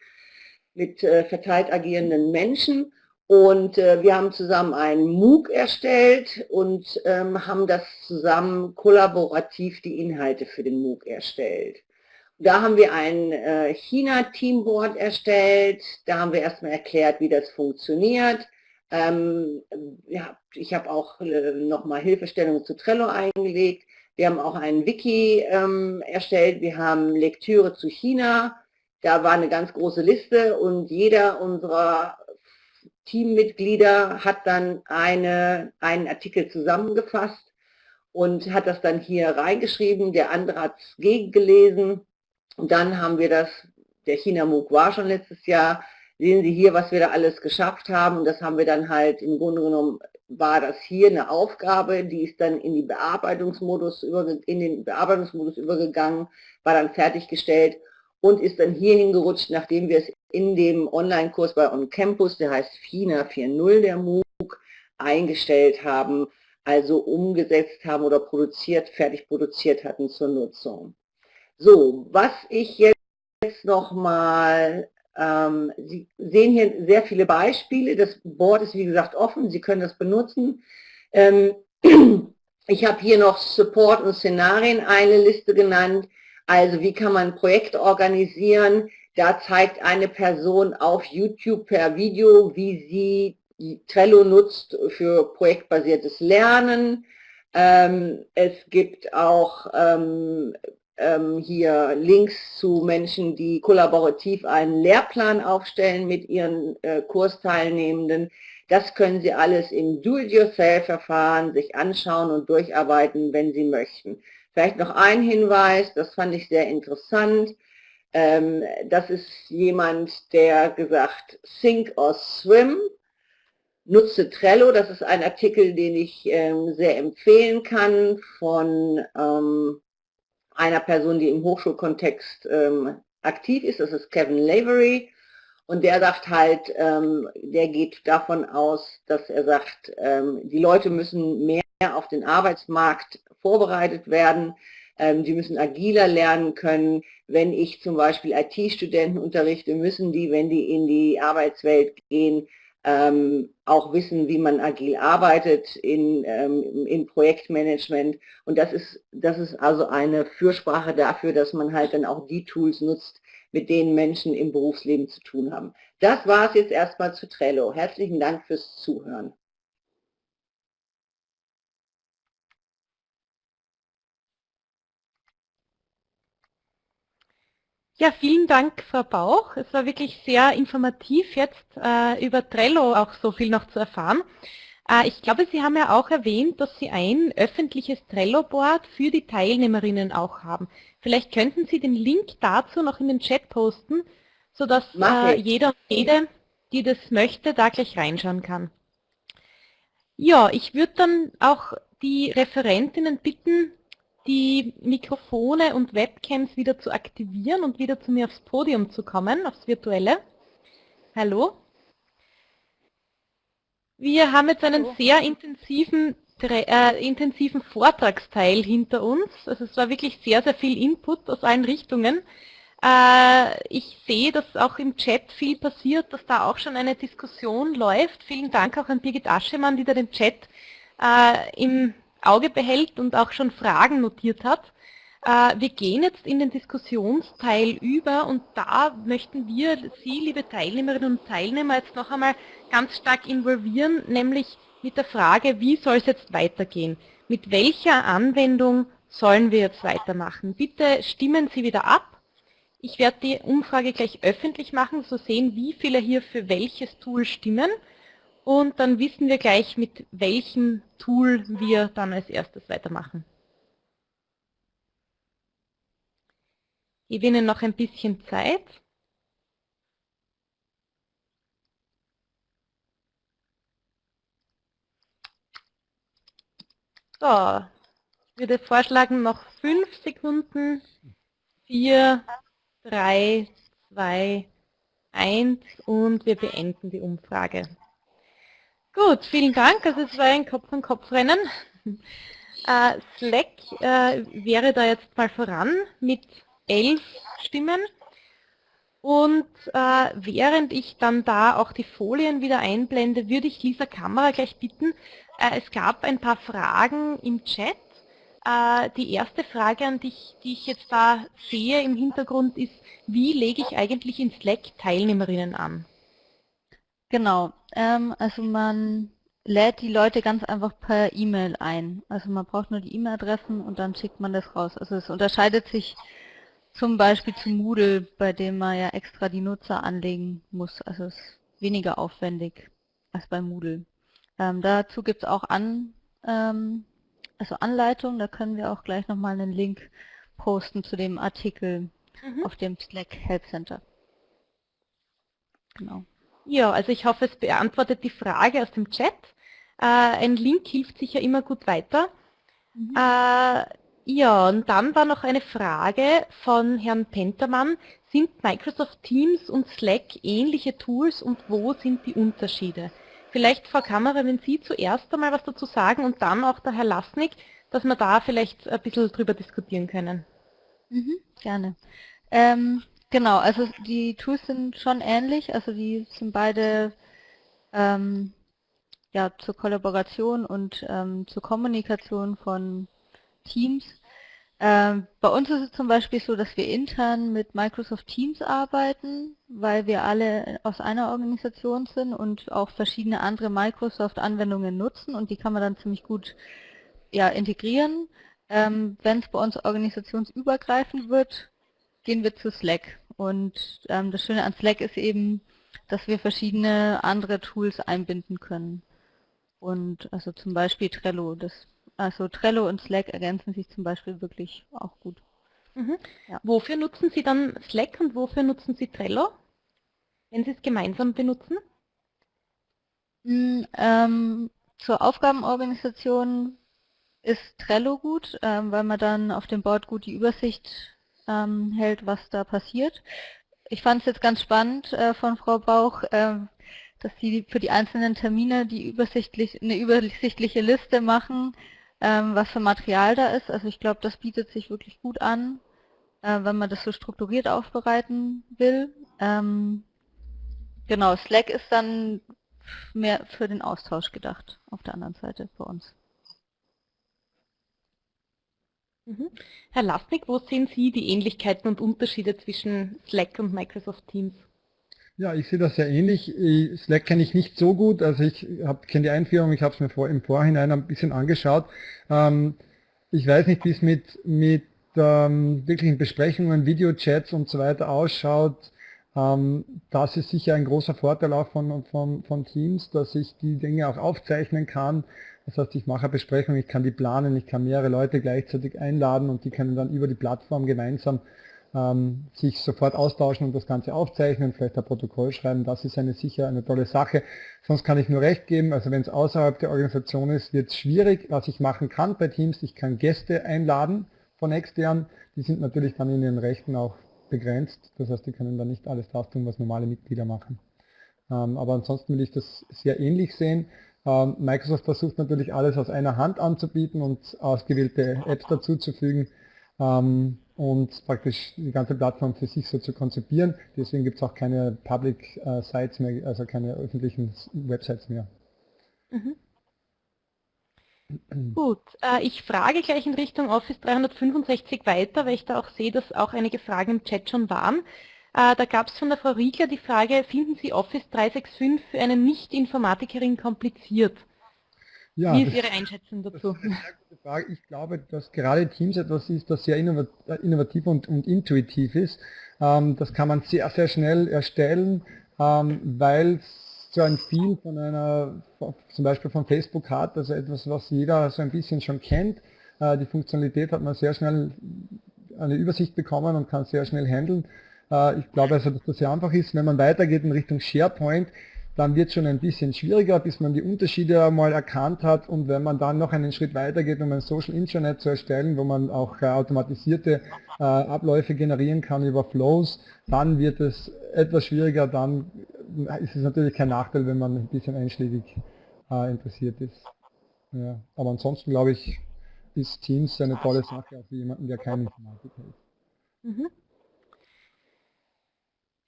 mit äh, verteilt agierenden Menschen und äh, wir haben zusammen einen MOOC erstellt und ähm, haben das zusammen kollaborativ die Inhalte für den MOOC erstellt. Da haben wir ein äh, China-Teamboard erstellt, da haben wir erstmal erklärt, wie das funktioniert. Ähm, ja, ich habe auch äh, nochmal Hilfestellungen zu Trello eingelegt. Wir haben auch ein Wiki ähm, erstellt, wir haben Lektüre zu China, da war eine ganz große Liste und jeder unserer Teammitglieder hat dann eine, einen Artikel zusammengefasst und hat das dann hier reingeschrieben, der andere hat es gegengelesen. Und dann haben wir das, der China MOOC war schon letztes Jahr, sehen Sie hier, was wir da alles geschafft haben. Und das haben wir dann halt, im Grunde genommen war das hier eine Aufgabe, die ist dann in, die Bearbeitungsmodus in den Bearbeitungsmodus übergegangen, war dann fertiggestellt und ist dann hier hingerutscht, nachdem wir es in dem Online-Kurs bei OnCampus, der heißt FINA 4.0, der MOOC, eingestellt haben, also umgesetzt haben oder produziert, fertig produziert hatten zur Nutzung. So, was ich jetzt nochmal Ähm, Sie sehen hier sehr viele Beispiele. Das Board ist wie gesagt offen. Sie können das benutzen. Ähm, *clears throat* ich habe hier noch Support und Szenarien eine Liste genannt. Also wie kann man ein Projekt organisieren? Da zeigt eine Person auf YouTube per Video, wie sie Trello nutzt für projektbasiertes Lernen. Ähm, es gibt auch ähm, ähm, hier Links zu Menschen, die kollaborativ einen Lehrplan aufstellen mit ihren äh, Kursteilnehmenden. Das können Sie alles im Do-it-yourself-Verfahren sich anschauen und durcharbeiten, wenn Sie möchten. Vielleicht noch ein Hinweis, das fand ich sehr interessant. Ähm, das ist jemand, der gesagt, Sink or Swim, nutze Trello. Das ist ein Artikel, den ich ähm, sehr empfehlen kann von ähm, einer Person, die im Hochschulkontext aktiv ist, das ist Kevin Lavery. Und der sagt halt, der geht davon aus, dass er sagt, die Leute müssen mehr auf den Arbeitsmarkt vorbereitet werden. Ähm, die müssen agiler lernen können. Wenn ich zum Beispiel IT-Studenten unterrichte, müssen die, wenn die in die Arbeitswelt gehen, ähm, auch wissen, wie man agil arbeitet in, ähm, in Projektmanagement. Und das ist, das ist also eine Fürsprache dafür, dass man halt dann auch die Tools nutzt, mit denen Menschen im Berufsleben zu tun haben. Das war es jetzt erstmal zu Trello. Herzlichen Dank fürs Zuhören. Ja, vielen Dank, Frau Bauch. Es war wirklich sehr informativ, jetzt äh, über Trello auch so viel noch zu erfahren. Äh, ich glaube, Sie haben ja auch erwähnt, dass Sie ein öffentliches Trello-Board für die Teilnehmerinnen auch haben. Vielleicht könnten Sie den Link dazu noch in den Chat posten, sodass äh, jeder und jede, die das möchte, da gleich reinschauen kann. Ja, ich würde dann auch die Referentinnen bitten, die Mikrofone und Webcams wieder zu aktivieren und wieder zu mir aufs Podium zu kommen, aufs Virtuelle. Hallo. Wir haben jetzt einen sehr intensiven, äh, intensiven Vortragsteil hinter uns. Also es war wirklich sehr, sehr viel Input aus allen Richtungen. Äh, ich sehe, dass auch im Chat viel passiert, dass da auch schon eine Diskussion läuft. Vielen Dank auch an Birgit Aschemann, die da den Chat äh, im Auge behält und auch schon Fragen notiert hat. Äh, wir gehen jetzt in den Diskussionsteil über und da möchten wir Sie, liebe Teilnehmerinnen und Teilnehmer, jetzt noch einmal ganz stark involvieren, nämlich mit der Frage, wie soll es jetzt weitergehen? Mit welcher Anwendung sollen wir jetzt weitermachen? Bitte stimmen Sie wieder ab. Ich werde die Umfrage gleich öffentlich machen, so sehen, wie viele hier für welches Tool stimmen. Und dann wissen wir gleich, mit welchem Tool wir dann als erstes weitermachen. Ich gebe Ihnen noch ein bisschen Zeit. So, ich würde vorschlagen, noch fünf Sekunden. Vier, drei, zwei, eins und wir beenden die Umfrage. Gut, vielen Dank. Also es war ein Kopf-an-Kopf-Rennen. *laughs* Äh, Slack äh, wäre da jetzt mal voran mit elf Stimmen. Und äh, während ich dann da auch die Folien wieder einblende, würde ich Lisa Kamera gleich bitten. Äh, es gab ein paar Fragen im Chat. Äh, die erste Frage an dich, die ich jetzt da sehe im Hintergrund, ist, wie lege ich eigentlich in Slack Teilnehmerinnen an? Genau, ähm, also man lädt die Leute ganz einfach per E-Mail ein. Also man braucht nur die E-Mail-Adressen und dann schickt man das raus. Also es unterscheidet sich zum Beispiel zu Moodle, bei dem man ja extra die Nutzer anlegen muss. Also es ist weniger aufwendig als bei Moodle. Ähm, dazu gibt es auch an, ähm, also Anleitungen, da können wir auch gleich nochmal einen Link posten zu dem Artikel mhm. auf dem Slack Help Center. Genau. Ja, also ich hoffe, es beantwortet die Frage aus dem Chat. Äh, ein Link hilft sicher immer gut weiter. Mhm. Äh, ja, und dann war noch eine Frage von Herrn Pentermann. Sind Microsoft Teams und Slack ähnliche Tools und wo sind die Unterschiede? Vielleicht, Frau Kammerer, wenn Sie zuerst einmal was dazu sagen und dann auch der Herr Lasnik, dass wir da vielleicht ein bisschen drüber diskutieren können. Mhm, gerne. Ähm, Genau, also die Tools sind schon ähnlich, also die sind beide ähm, ja, zur Kollaboration und ähm, zur Kommunikation von Teams. Ähm, bei uns ist es zum Beispiel so, dass wir intern mit Microsoft Teams arbeiten, weil wir alle aus einer Organisation sind und auch verschiedene andere Microsoft-Anwendungen nutzen und die kann man dann ziemlich gut ja, integrieren. Ähm, Wenn es bei uns organisationsübergreifend wird, gehen wir zu Slack. Und ähm, das Schöne an Slack ist eben, dass wir verschiedene andere Tools einbinden können. Und also zum Beispiel Trello. Das, also Trello und Slack ergänzen sich zum Beispiel wirklich auch gut. Mhm. Ja. Wofür nutzen Sie dann Slack und wofür nutzen Sie Trello, wenn Sie es gemeinsam benutzen? Mm, ähm, zur Aufgabenorganisation ist Trello gut, ähm, weil man dann auf dem Board gut die Übersicht ähm, hält, was da passiert. Ich fand es jetzt ganz spannend äh, von Frau Bauch, äh, dass sie für die einzelnen Termine die übersichtlich, eine übersichtliche Liste machen, ähm, was für Material da ist. Also ich glaube, das bietet sich wirklich gut an, äh, wenn man das so strukturiert aufbereiten will. Ähm, genau, Slack ist dann mehr für den Austausch gedacht auf der anderen Seite für uns. Mhm. Herr Lasnik, wo sehen Sie die Ähnlichkeiten und Unterschiede zwischen Slack und Microsoft Teams? Ja, ich sehe das sehr ähnlich. Slack kenne ich nicht so gut, also ich kenne die Einführung, ich habe es mir vor, im Vorhinein ein bisschen angeschaut. Ähm, ich weiß nicht, wie es mit, mit ähm, wirklichen Besprechungen, Videochats und so weiter ausschaut. Ähm, das ist sicher ein großer Vorteil auch von, von, von Teams, dass ich die Dinge auch aufzeichnen kann. Das heißt, ich mache eine Besprechung, ich kann die planen, ich kann mehrere Leute gleichzeitig einladen und die können dann über die Plattform gemeinsam ähm, sich sofort austauschen und das Ganze aufzeichnen, vielleicht ein Protokoll schreiben. Das ist eine sicher eine tolle Sache. Sonst kann ich nur recht geben, also wenn es außerhalb der Organisation ist, wird es schwierig. Was ich machen kann bei Teams, ich kann Gäste einladen von extern. Die sind natürlich dann in ihren Rechten auch begrenzt. Das heißt, die können dann nicht alles das tun, was normale Mitglieder machen. Ähm, aber ansonsten will ich das sehr ähnlich sehen. Ähm, Microsoft versucht natürlich alles aus einer Hand anzubieten und ausgewählte Apps dazuzufügen ähm, und praktisch die ganze Plattform für sich so zu konzipieren. Deswegen gibt es auch keine Public äh, Sites mehr, also keine öffentlichen Websites mehr. Mhm. Gut, äh, ich frage gleich in Richtung Office 365 weiter, weil ich da auch sehe, dass auch einige Fragen im Chat schon waren. Äh, da gab es von der Frau Riegler die Frage, finden Sie Office 365 für eine Nicht-Informatikerin kompliziert? Ja, Wie ist Ihre Einschätzung dazu? Ich glaube, dass gerade Teams etwas ist, das sehr innovativ und, und intuitiv ist. Ähm, das kann man sehr, sehr schnell erstellen, ähm, weil es so ein Feel von einer, zum Beispiel von Facebook hat, also etwas, was jeder so ein bisschen schon kennt. Äh, die Funktionalität hat man sehr schnell eine Übersicht bekommen und kann sehr schnell handeln. Äh, ich glaube also, dass das sehr einfach ist. Wenn man weitergeht in Richtung SharePoint, dann wird es schon ein bisschen schwieriger, bis man die Unterschiede einmal erkannt hat und wenn man dann noch einen Schritt weiter geht, um ein Social Intranet zu erstellen, wo man auch äh, automatisierte äh, Abläufe generieren kann über Flows, dann wird es etwas schwieriger, dann ist es natürlich kein Nachteil, wenn man ein bisschen einschlägig interessiert ist. Ja, aber ansonsten glaube ich, ist Teams eine tolle Sache auch für jemanden, der kein Informatiker ist. Mhm.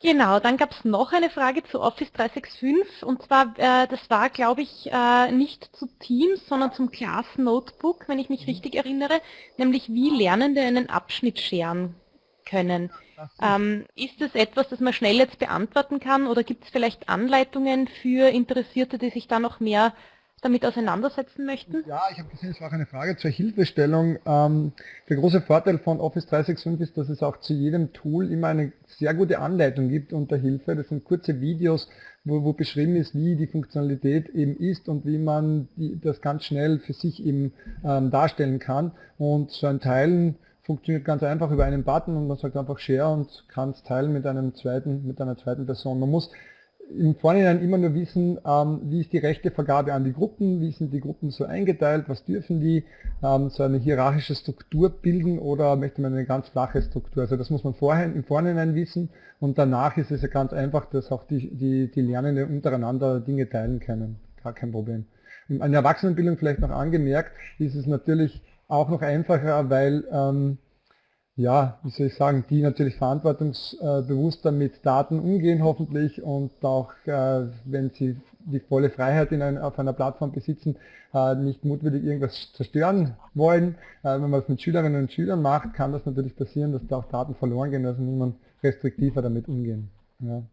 Genau, dann gab es noch eine Frage zu Office 365 und zwar, äh, das war glaube ich äh, nicht zu Teams, sondern zum Class Notebook, wenn ich mich mhm. richtig erinnere, nämlich wie Lernende einen Abschnitt scheren können. Ähm, ist das etwas, das man schnell jetzt beantworten kann oder gibt es vielleicht Anleitungen für Interessierte, die sich da noch mehr damit auseinandersetzen möchten? Ja, ich habe gesehen, es war auch eine Frage zur Hilfestellung. Ähm, der große Vorteil von Office 365 ist, dass es auch zu jedem Tool immer eine sehr gute Anleitung gibt unter Hilfe. Das sind kurze Videos, wo, wo beschrieben ist, wie die Funktionalität eben ist und wie man das ganz schnell für sich eben ähm, darstellen kann. Und so ein Teilen funktioniert ganz einfach über einen Button und man sagt einfach Share und kann es teilen mit einem zweiten, mit einer zweiten Person. Man muss im Vorhinein immer nur wissen, ähm, wie ist die Rechtevergabe an die Gruppen, wie sind die Gruppen so eingeteilt, was dürfen die, ähm, so eine hierarchische Struktur bilden oder möchte man eine ganz flache Struktur. Also das muss man vorher, im Vorhinein wissen und danach ist es ja ganz einfach, dass auch die, die, die Lernenden untereinander Dinge teilen können. Gar kein Problem. In der Erwachsenenbildung vielleicht noch angemerkt, ist es natürlich auch noch einfacher, weil ähm, ja, wie soll ich sagen, die natürlich verantwortungsbewusster mit Daten umgehen hoffentlich und auch, äh, wenn sie die volle Freiheit in ein, auf einer Plattform besitzen, äh, nicht mutwillig irgendwas zerstören wollen. Äh, wenn man es mit Schülerinnen und Schülern macht, kann das natürlich passieren, dass da auch Daten verloren gehen, also muss man restriktiver damit umgehen. Ja.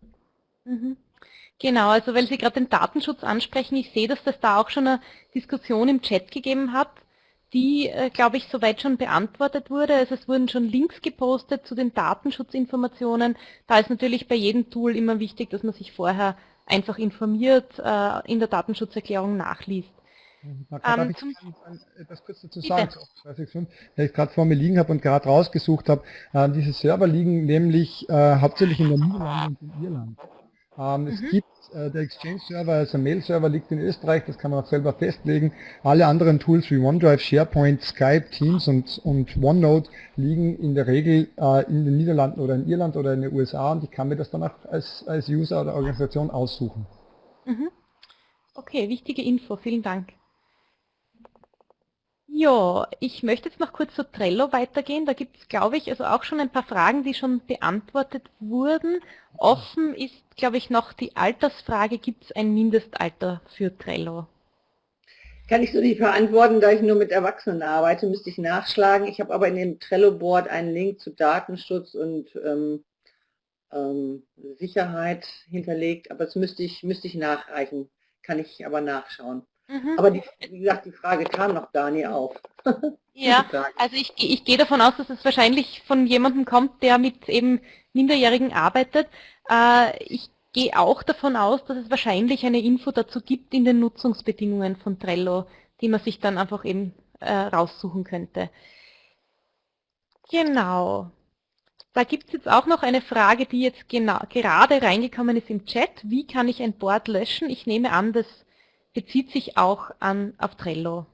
Mhm. Genau, also weil Sie gerade den Datenschutz ansprechen, ich sehe, dass das da auch schon eine Diskussion im Chat gegeben hat die, äh, glaube ich, soweit schon beantwortet wurde. Also es wurden schon Links gepostet zu den Datenschutzinformationen. Da ist natürlich bei jedem Tool immer wichtig, dass man sich vorher einfach informiert, äh, in der Datenschutzerklärung nachliest. Ähm, ich etwas kurz dazu sagen, weil ich gerade vor mir liegen habe und gerade rausgesucht habe. Äh, diese Server liegen nämlich äh, hauptsächlich in der Niederlande und in Irland. Ähm, mhm. Es gibt äh, der Exchange-Server, also Mail-Server liegt in Österreich, das kann man auch selber festlegen. Alle anderen Tools wie OneDrive, SharePoint, Skype, Teams und, und OneNote liegen in der Regel äh, in den Niederlanden oder in Irland oder in den USA und ich kann mir das dann auch als, als User oder Organisation aussuchen. Mhm. Okay, wichtige Info, vielen Dank. Ja, ich möchte jetzt noch kurz zu Trello weitergehen. Da gibt es, glaube ich, also auch schon ein paar Fragen, die schon beantwortet wurden. Offen ist, glaube ich, noch die Altersfrage, gibt es ein Mindestalter für Trello? Kann ich so nicht beantworten, da ich nur mit Erwachsenen arbeite, müsste ich nachschlagen. Ich habe aber in dem Trello-Board einen Link zu Datenschutz und ähm, ähm, Sicherheit hinterlegt, aber das müsste ich, müsste ich nachreichen, kann ich aber nachschauen. Mhm. Aber die, wie gesagt, die Frage kam noch Dani auf. *laughs* ja, also ich, ich gehe davon aus, dass es wahrscheinlich von jemandem kommt, der mit eben Minderjährigen arbeitet. Äh, ich gehe auch davon aus, dass es wahrscheinlich eine Info dazu gibt in den Nutzungsbedingungen von Trello, die man sich dann einfach eben äh, raussuchen könnte. Genau. Da gibt es jetzt auch noch eine Frage, die jetzt genau, gerade reingekommen ist im Chat. Wie kann ich ein Board löschen? Ich nehme an, das bezieht sich auch an, auf Trello.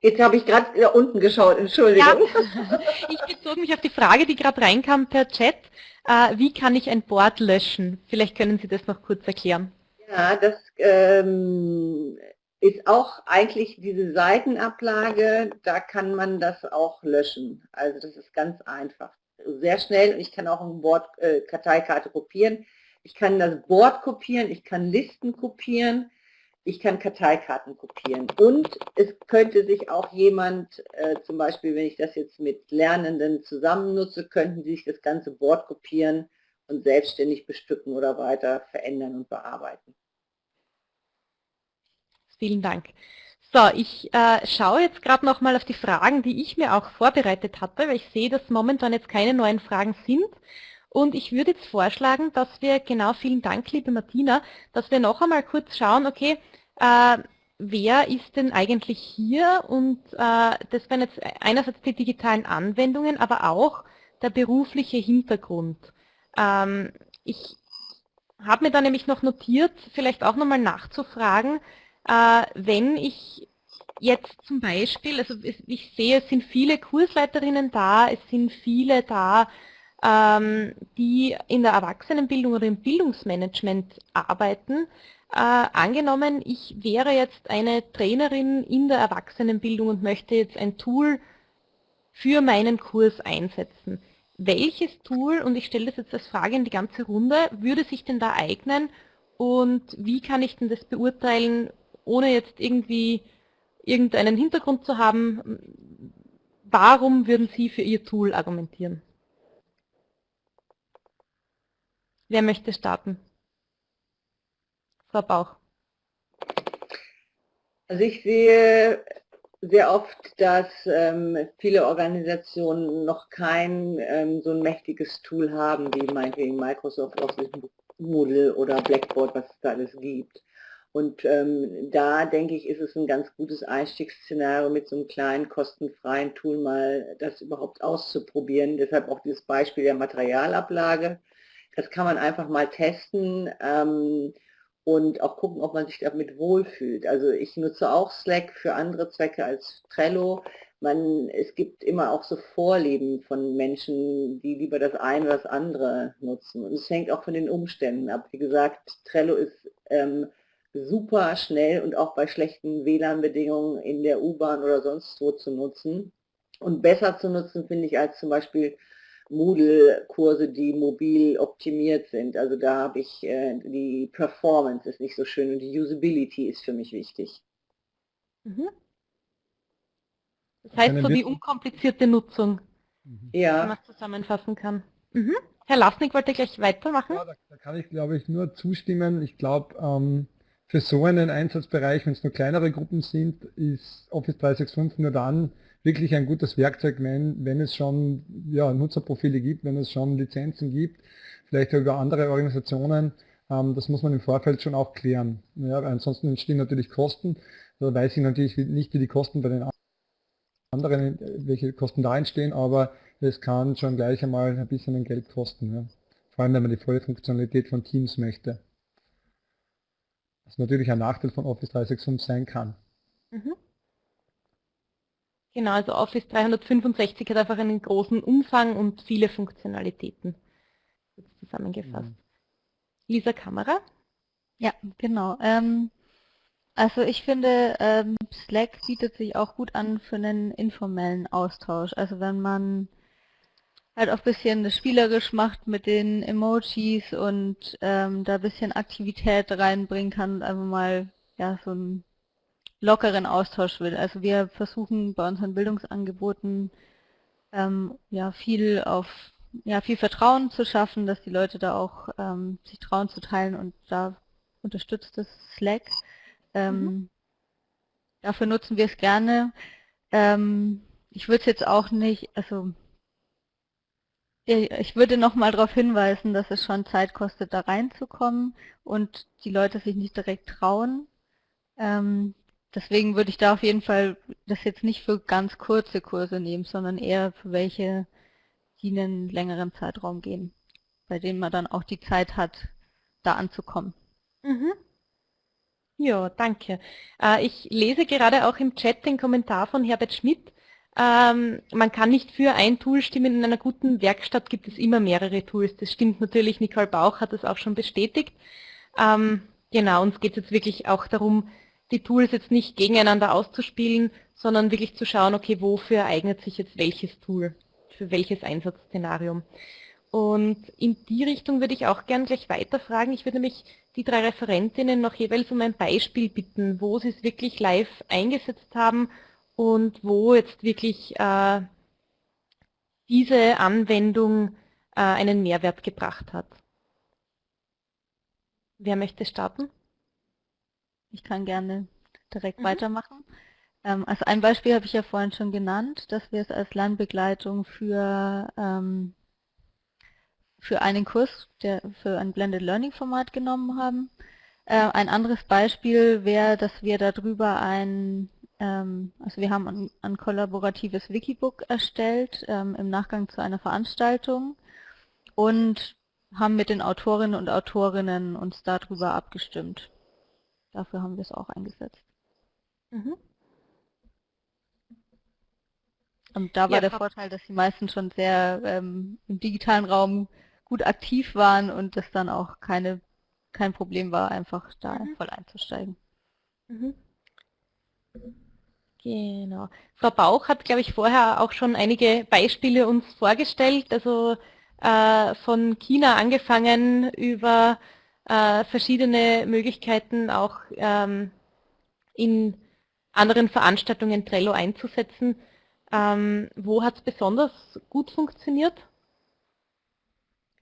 Jetzt habe ich gerade da unten geschaut, Entschuldigung. Ja, *laughs* ich bezog mich auf die Frage, die gerade reinkam per Chat. Äh, wie kann ich ein Board löschen? Vielleicht können Sie das noch kurz erklären. Ja, das ähm, ist auch eigentlich diese Seitenablage, da kann man das auch löschen. Also das ist ganz einfach sehr schnell und ich kann auch ein Board, äh, Karteikarte kopieren. Ich kann das Board kopieren, ich kann Listen kopieren, ich kann Karteikarten kopieren. Und es könnte sich auch jemand, äh, zum Beispiel wenn ich das jetzt mit Lernenden zusammen nutze, könnten sie sich das ganze Board kopieren und selbstständig bestücken oder weiter verändern und bearbeiten. Vielen Dank. So, ich äh, schaue jetzt gerade nochmal auf die Fragen, die ich mir auch vorbereitet hatte, weil ich sehe, dass momentan jetzt keine neuen Fragen sind. Und ich würde jetzt vorschlagen, dass wir, genau, vielen Dank, liebe Martina, dass wir noch einmal kurz schauen, okay, äh, wer ist denn eigentlich hier? Und äh, das wären jetzt einerseits die digitalen Anwendungen, aber auch der berufliche Hintergrund. Ähm, ich habe mir da nämlich noch notiert, vielleicht auch nochmal nachzufragen, wenn ich jetzt zum Beispiel, also ich sehe, es sind viele Kursleiterinnen da, es sind viele da, ähm, die in der Erwachsenenbildung oder im Bildungsmanagement arbeiten. Äh, angenommen, ich wäre jetzt eine Trainerin in der Erwachsenenbildung und möchte jetzt ein Tool für meinen Kurs einsetzen. Welches Tool, und ich stelle das jetzt als Frage in die ganze Runde, würde sich denn da eignen und wie kann ich denn das beurteilen, ohne jetzt irgendwie irgendeinen Hintergrund zu haben, warum würden Sie für Ihr Tool argumentieren? Wer möchte starten? Frau Bauch. Also ich sehe sehr oft, dass ähm, viele Organisationen noch kein ähm, so ein mächtiges Tool haben, wie meinetwegen Microsoft Office Moodle oder Blackboard, was es da alles gibt. Und ähm, da denke ich, ist es ein ganz gutes Einstiegsszenario mit so einem kleinen kostenfreien Tool mal das überhaupt auszuprobieren. Deshalb auch dieses Beispiel der Materialablage. Das kann man einfach mal testen ähm, und auch gucken, ob man sich damit wohlfühlt. Also ich nutze auch Slack für andere Zwecke als Trello. Man, es gibt immer auch so Vorlieben von Menschen, die lieber das eine oder das andere nutzen. Und es hängt auch von den Umständen ab. Wie gesagt, Trello ist ähm, super schnell und auch bei schlechten WLAN-Bedingungen in der U-Bahn oder sonst wo zu nutzen. Und besser zu nutzen finde ich als zum Beispiel Moodle-Kurse, die mobil optimiert sind. Also da habe ich, äh, die Performance ist nicht so schön und die Usability ist für mich wichtig. Mhm. Das heißt so die unkomplizierte Nutzung, mhm. ja. wenn man es zusammenfassen kann. Mhm. Herr Lasnik wollte gleich weitermachen. Ja, da, da, kann ich glaube ich nur zustimmen. Ich glaube, ähm, für so einen Einsatzbereich, wenn es nur kleinere Gruppen sind, ist Office 365 nur dann wirklich ein gutes Werkzeug, wenn, wenn es schon ja, Nutzerprofile gibt, wenn es schon Lizenzen gibt, vielleicht über andere Organisationen. Ähm, das muss man im Vorfeld schon auch klären. Ja, ansonsten entstehen natürlich Kosten. Da weiß ich natürlich nicht, wie die Kosten bei den anderen, welche Kosten da entstehen, aber es kann schon gleich einmal ein bisschen Geld kosten. Ja. Vor allem, wenn man die volle Funktionalität von Teams möchte. Was natürlich ein Nachteil von Office 365 sein kann. Mhm. Genau, also Office 365 hat einfach einen großen Umfang und viele Funktionalitäten zusammengefasst. Mhm. Lisa Kamera? Ja, genau. Ähm, also ich finde, ähm, Slack bietet sich auch gut an für einen informellen Austausch. Also wenn man halt auch ein bisschen spielerisch macht mit den Emojis und ähm, da ein bisschen Aktivität reinbringen kann, einfach mal ja so ein lockeren Austausch will. Also wir versuchen bei unseren Bildungsangeboten ähm, ja viel auf ja viel Vertrauen zu schaffen, dass die Leute da auch ähm, sich trauen zu teilen und da unterstützt das Slack. Ähm, mhm. Dafür nutzen wir es gerne. Ähm, ich würde es jetzt auch nicht, also ich würde noch mal darauf hinweisen, dass es schon Zeit kostet, da reinzukommen und die Leute sich nicht direkt trauen. Ähm, Deswegen würde ich da auf jeden Fall das jetzt nicht für ganz kurze Kurse nehmen, sondern eher für welche, die einen längeren Zeitraum gehen, bei denen man dann auch die Zeit hat, da anzukommen. Mhm. Ja, danke. Äh, ich lese gerade auch im Chat den Kommentar von Herbert Schmidt. Ähm, man kann nicht für ein Tool stimmen. In einer guten Werkstatt gibt es immer mehrere Tools. Das stimmt natürlich. Nicole Bauch hat das auch schon bestätigt. Ähm, genau, uns geht es jetzt wirklich auch darum, die Tools jetzt nicht gegeneinander auszuspielen, sondern wirklich zu schauen, okay, wofür eignet sich jetzt welches Tool, für welches Einsatzszenarium. Und in die Richtung würde ich auch gern gleich weiterfragen. Ich würde nämlich die drei Referentinnen noch jeweils um ein Beispiel bitten, wo sie es wirklich live eingesetzt haben und wo jetzt wirklich äh, diese Anwendung äh, einen Mehrwert gebracht hat. Wer möchte starten? Ich kann gerne direkt mhm. weitermachen. Ähm, also ein Beispiel habe ich ja vorhin schon genannt, dass wir es als Lernbegleitung für, ähm, für einen Kurs, der für ein Blended Learning Format genommen haben. Äh, ein anderes Beispiel wäre, dass wir darüber ein, also wir haben ein, ein kollaboratives Wikibook erstellt ähm, im Nachgang zu einer Veranstaltung und haben mit den Autorinnen und Autorinnen uns darüber abgestimmt. Dafür haben wir es auch eingesetzt. Mhm. Und da war ja, der Vorteil, dass die meisten schon sehr ähm, im digitalen Raum gut aktiv waren und das dann auch keine, kein Problem war, einfach da mhm. voll einzusteigen. Mhm. Genau. Frau Bauch hat, glaube ich, vorher auch schon einige Beispiele uns vorgestellt, also äh, von China angefangen über äh, verschiedene Möglichkeiten auch ähm, in anderen Veranstaltungen Trello einzusetzen. Ähm, wo hat es besonders gut funktioniert?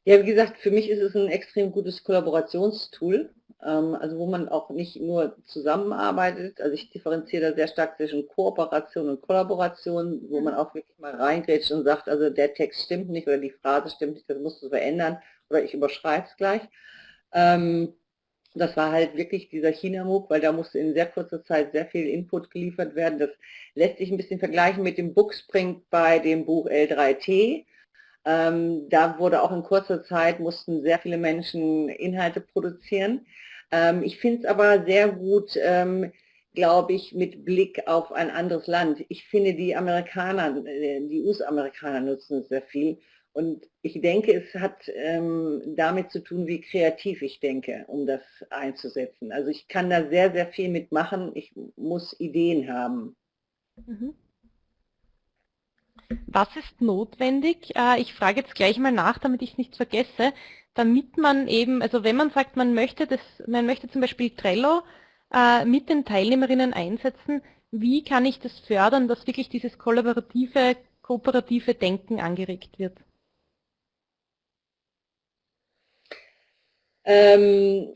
Ja, wie gesagt, für mich ist es ein extrem gutes Kollaborationstool, also wo man auch nicht nur zusammenarbeitet, also ich differenziere da sehr stark zwischen Kooperation und Kollaboration, wo man auch wirklich mal reingrätscht und sagt, also der Text stimmt nicht oder die Phrase stimmt nicht, das musst du verändern oder ich überschreibe es gleich. Ähm, das war halt wirklich dieser China-MOOC, weil da musste in sehr kurzer Zeit sehr viel Input geliefert werden. Das lässt sich ein bisschen vergleichen mit dem Bookspring bei dem Buch L3T. Ähm, da wurde auch in kurzer Zeit, mussten sehr viele Menschen Inhalte produzieren. Ähm, ich finde es aber sehr gut, ähm, glaube ich, mit Blick auf ein anderes Land. Ich finde, die Amerikaner, äh, die US-Amerikaner nutzen es sehr viel Und ich denke, es hat ähm, damit zu tun, wie kreativ ich denke, um das einzusetzen. Also ich kann da sehr, sehr viel mitmachen. Ich muss Ideen haben. Mhm. Was ist notwendig? Äh, ich frage jetzt gleich mal nach, damit ich es nicht vergesse, damit man eben, also wenn man sagt, man möchte das, man möchte zum Beispiel Trello äh, mit den Teilnehmerinnen einsetzen, wie kann ich das fördern, dass wirklich dieses kollaborative, kooperative Denken angeregt wird? Ähm,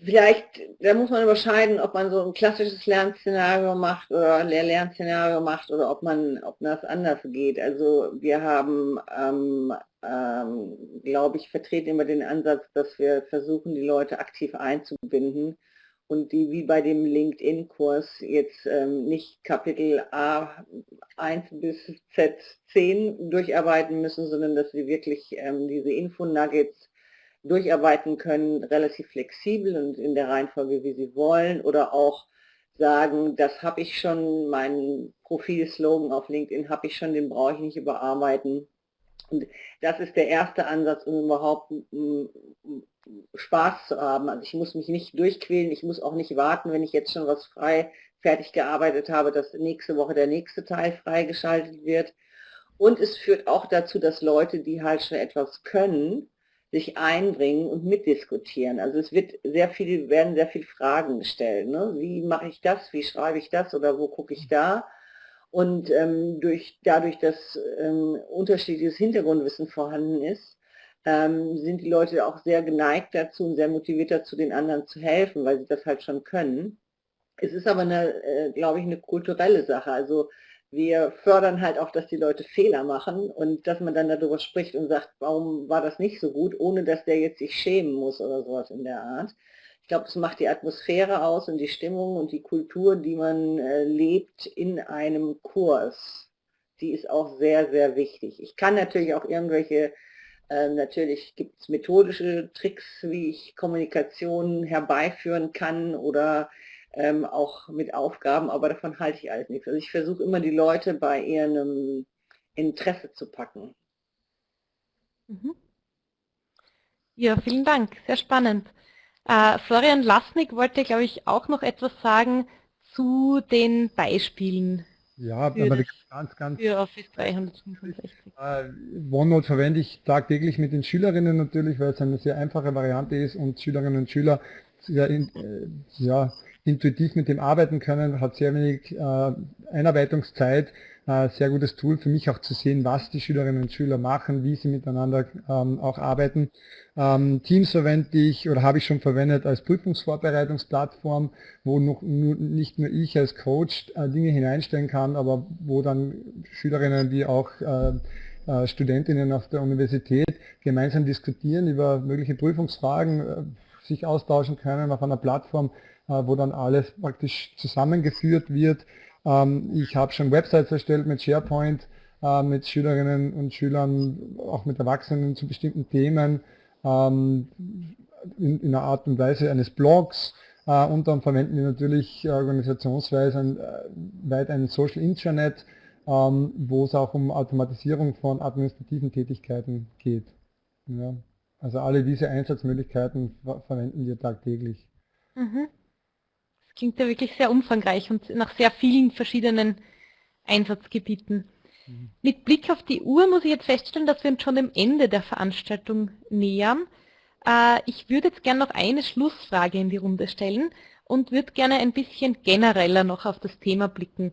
vielleicht, da muss man überscheiden, ob man so ein klassisches Lernszenario macht oder Lehr-Lernszenario macht oder ob man, ob das anders geht. Also wir haben, ähm, ähm, glaube ich, vertreten immer den Ansatz, dass wir versuchen, die Leute aktiv einzubinden und die wie bei dem LinkedIn-Kurs jetzt ähm, nicht Kapitel A1 bis Z10 durcharbeiten müssen, sondern dass sie wirklich ähm, diese Info-Nuggets durcharbeiten können, relativ flexibel und in der Reihenfolge, wie sie wollen, oder auch sagen, das habe ich schon, mein Profilslogan auf LinkedIn habe ich schon, den brauche ich nicht überarbeiten. Und das ist der erste Ansatz, um überhaupt Spaß zu haben. Also ich muss mich nicht durchquälen, ich muss auch nicht warten, wenn ich jetzt schon was frei fertig gearbeitet habe, dass nächste Woche der nächste Teil freigeschaltet wird. Und es führt auch dazu, dass Leute, die halt schon etwas können, sich einbringen und mitdiskutieren. Also es wird sehr viel, werden sehr viele Fragen gestellt. Ne? Wie mache ich das? Wie schreibe ich das? Oder wo gucke ich da? Und ähm, durch, dadurch, dass ähm, unterschiedliches Hintergrundwissen vorhanden ist, ähm, sind die Leute auch sehr geneigt dazu und sehr motiviert dazu, den anderen zu helfen, weil sie das halt schon können. Es ist aber, eine, äh, glaube ich, eine kulturelle Sache. Also wir fördern halt auch, dass die Leute Fehler machen und dass man dann darüber spricht und sagt, warum war das nicht so gut, ohne dass der jetzt sich schämen muss oder sowas in der Art. Ich glaube, es macht die Atmosphäre aus und die Stimmung und die Kultur, die man äh, lebt in einem Kurs. Die ist auch sehr, sehr wichtig. Ich kann natürlich auch irgendwelche, äh, natürlich gibt es methodische Tricks, wie ich Kommunikation herbeiführen kann oder ähm, auch mit Aufgaben, aber davon halte ich alles nichts. Also ich versuche immer die Leute bei ihrem Interesse zu packen. Mhm. Ja, vielen Dank, sehr spannend. Äh, Florian Lasnik wollte, glaube ich, auch noch etwas sagen zu den Beispielen. Ja, aber ganz, ganz für Office 365. Äh, OneNote verwende ich tagtäglich mit den Schülerinnen natürlich, weil es eine sehr einfache Variante ist und Schülerinnen und Schüler sehr, in, äh, ja, intuitiv mit dem arbeiten können, hat sehr wenig äh, Einarbeitungszeit, äh, sehr gutes Tool für mich auch zu sehen, was die Schülerinnen und Schüler machen, wie sie miteinander ähm, auch arbeiten. Ähm, Teams verwende ich oder habe ich schon verwendet als Prüfungsvorbereitungsplattform, wo noch nur, nicht nur ich als Coach äh, Dinge hineinstellen kann, aber wo dann Schülerinnen wie auch äh, äh, Studentinnen auf der Universität gemeinsam diskutieren über mögliche Prüfungsfragen, äh, sich austauschen können auf einer Plattform, wo dann alles praktisch zusammengeführt wird. Ähm, ich habe schon Websites erstellt mit SharePoint, äh, mit Schülerinnen und Schülern, auch mit Erwachsenen zu bestimmten Themen, ähm, in, in einer Art und Weise eines Blogs. Äh, und dann verwenden wir natürlich organisationsweise weit ein Social Intranet, ähm, wo es auch um Automatisierung von administrativen Tätigkeiten geht. Also alle diese Einsatzmöglichkeiten verwenden wir tagtäglich. Mhm. Das klingt ja wirklich sehr umfangreich und nach sehr vielen verschiedenen Einsatzgebieten. Mhm. Mit Blick auf die Uhr muss ich jetzt feststellen, dass wir uns schon dem Ende der Veranstaltung nähern. Äh, ich würde jetzt gerne noch eine Schlussfrage in die Runde stellen und würde gerne ein bisschen genereller noch auf das Thema blicken.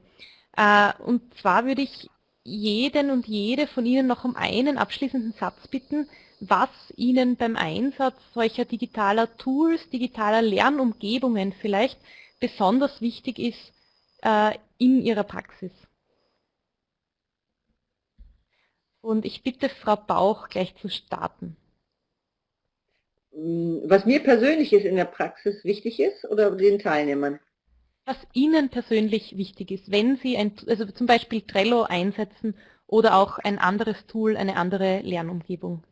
Äh, und zwar würde ich jeden und jede von Ihnen noch um einen abschließenden Satz bitten, was Ihnen beim Einsatz solcher digitaler Tools, digitaler Lernumgebungen vielleicht besonders wichtig ist äh, in Ihrer Praxis. Und ich bitte Frau Bauch gleich zu starten. Mm, was mir persönlich ist in der Praxis wichtig ist oder den Teilnehmern? Was Ihnen persönlich wichtig ist, wenn Sie ein, also zum Beispiel Trello einsetzen oder auch ein anderes Tool, eine andere Lernumgebung.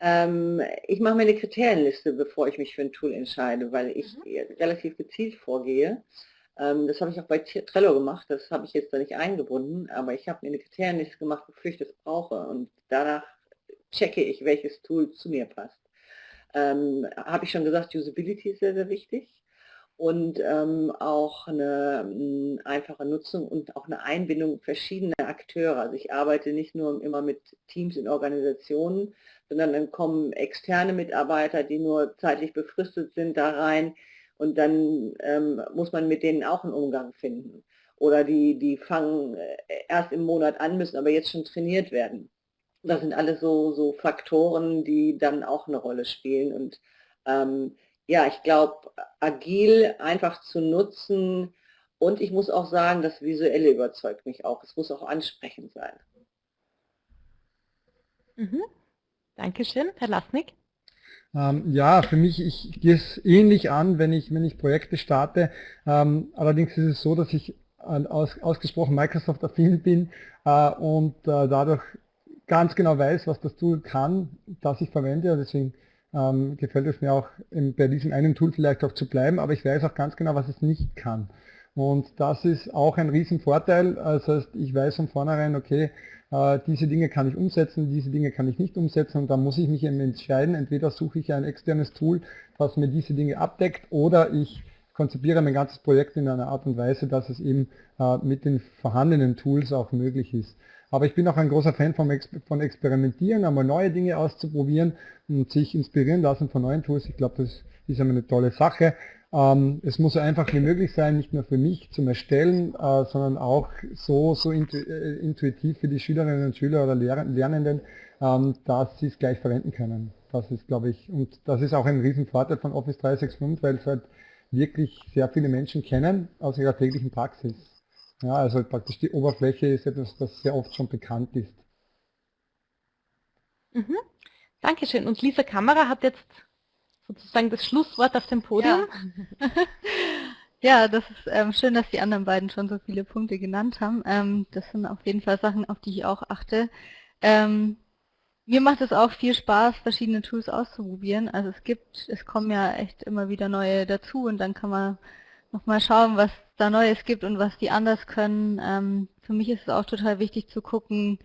Ähm, ich mache mir eine Kriterienliste, bevor ich mich für ein Tool entscheide, weil ich mhm. relativ gezielt vorgehe. Ähm, das habe ich auch bei Trello gemacht, das habe ich jetzt da nicht eingebunden, aber ich habe mir eine Kriterienliste gemacht, wofür ich das brauche und danach checke ich, welches Tool zu mir passt. Ähm, habe ich schon gesagt, Usability ist sehr, sehr wichtig und ähm, auch eine m, einfache Nutzung und auch eine Einbindung verschiedener Akteure. Also ich arbeite nicht nur immer mit Teams in Organisationen, sondern dann kommen externe Mitarbeiter, die nur zeitlich befristet sind, da rein und dann ähm, muss man mit denen auch einen Umgang finden. Oder die, die fangen äh, erst im Monat an, müssen aber jetzt schon trainiert werden. Das sind alles so, so Faktoren, die dann auch eine Rolle spielen. Und ähm, ja, ich glaube, agil einfach zu nutzen und ich muss auch sagen, das Visuelle überzeugt mich auch. Es muss auch ansprechend sein. Mhm. Dankeschön. Herr Lasnik? Ähm, ja, für mich, ich gehe es ähnlich an, wenn ich, wenn ich Projekte starte. Ähm, allerdings ist es so, dass ich aus, ausgesprochen Microsoft-affin bin äh, und äh, dadurch ganz genau weiß, was das Tool kann, das ich verwende. Deswegen ähm, gefällt es mir auch bei diesem einen Tool vielleicht auch zu bleiben, aber ich weiß auch ganz genau, was es nicht kann. Und das ist auch ein Riesenvorteil. Das heißt, ich weiß von vornherein, okay, äh, diese Dinge kann ich umsetzen, diese Dinge kann ich nicht umsetzen und da muss ich mich eben entscheiden, entweder suche ich ein externes Tool, was mir diese Dinge abdeckt oder ich konzipiere mein ganzes Projekt in einer Art und Weise, dass es eben äh, mit den vorhandenen Tools auch möglich ist. Aber ich bin auch ein großer Fan von, von Experimentieren, einmal neue Dinge auszuprobieren und sich inspirieren lassen von neuen Tools. Ich glaube, das ist eine tolle Sache. Ähm, es muss so einfach wie möglich sein, nicht nur für mich zum Erstellen, äh, sondern auch so, so äh, intuitiv für die Schülerinnen und Schüler oder Lernenden, ähm, dass sie es gleich verwenden können. Das ist, glaube ich, und das ist auch ein Riesenvorteil von Office 365, weil es halt wirklich sehr viele Menschen kennen aus ihrer täglichen Praxis. Ja, also praktisch die Oberfläche ist etwas, das sehr oft schon bekannt ist. Mhm. Dankeschön. Und Lisa Kamera hat jetzt sozusagen das Schlusswort auf dem Podium. Ja, *laughs* ja das ist ähm, schön, dass die anderen beiden schon so viele Punkte genannt haben. Ähm, das sind auf jeden Fall Sachen, auf die ich auch achte. Ähm, mir macht es auch viel Spaß, verschiedene Tools auszuprobieren. Also es gibt, es kommen ja echt immer wieder neue dazu und dann kann man nochmal schauen, was da Neues gibt und was die anders können. Ähm, für mich ist es auch total wichtig zu gucken,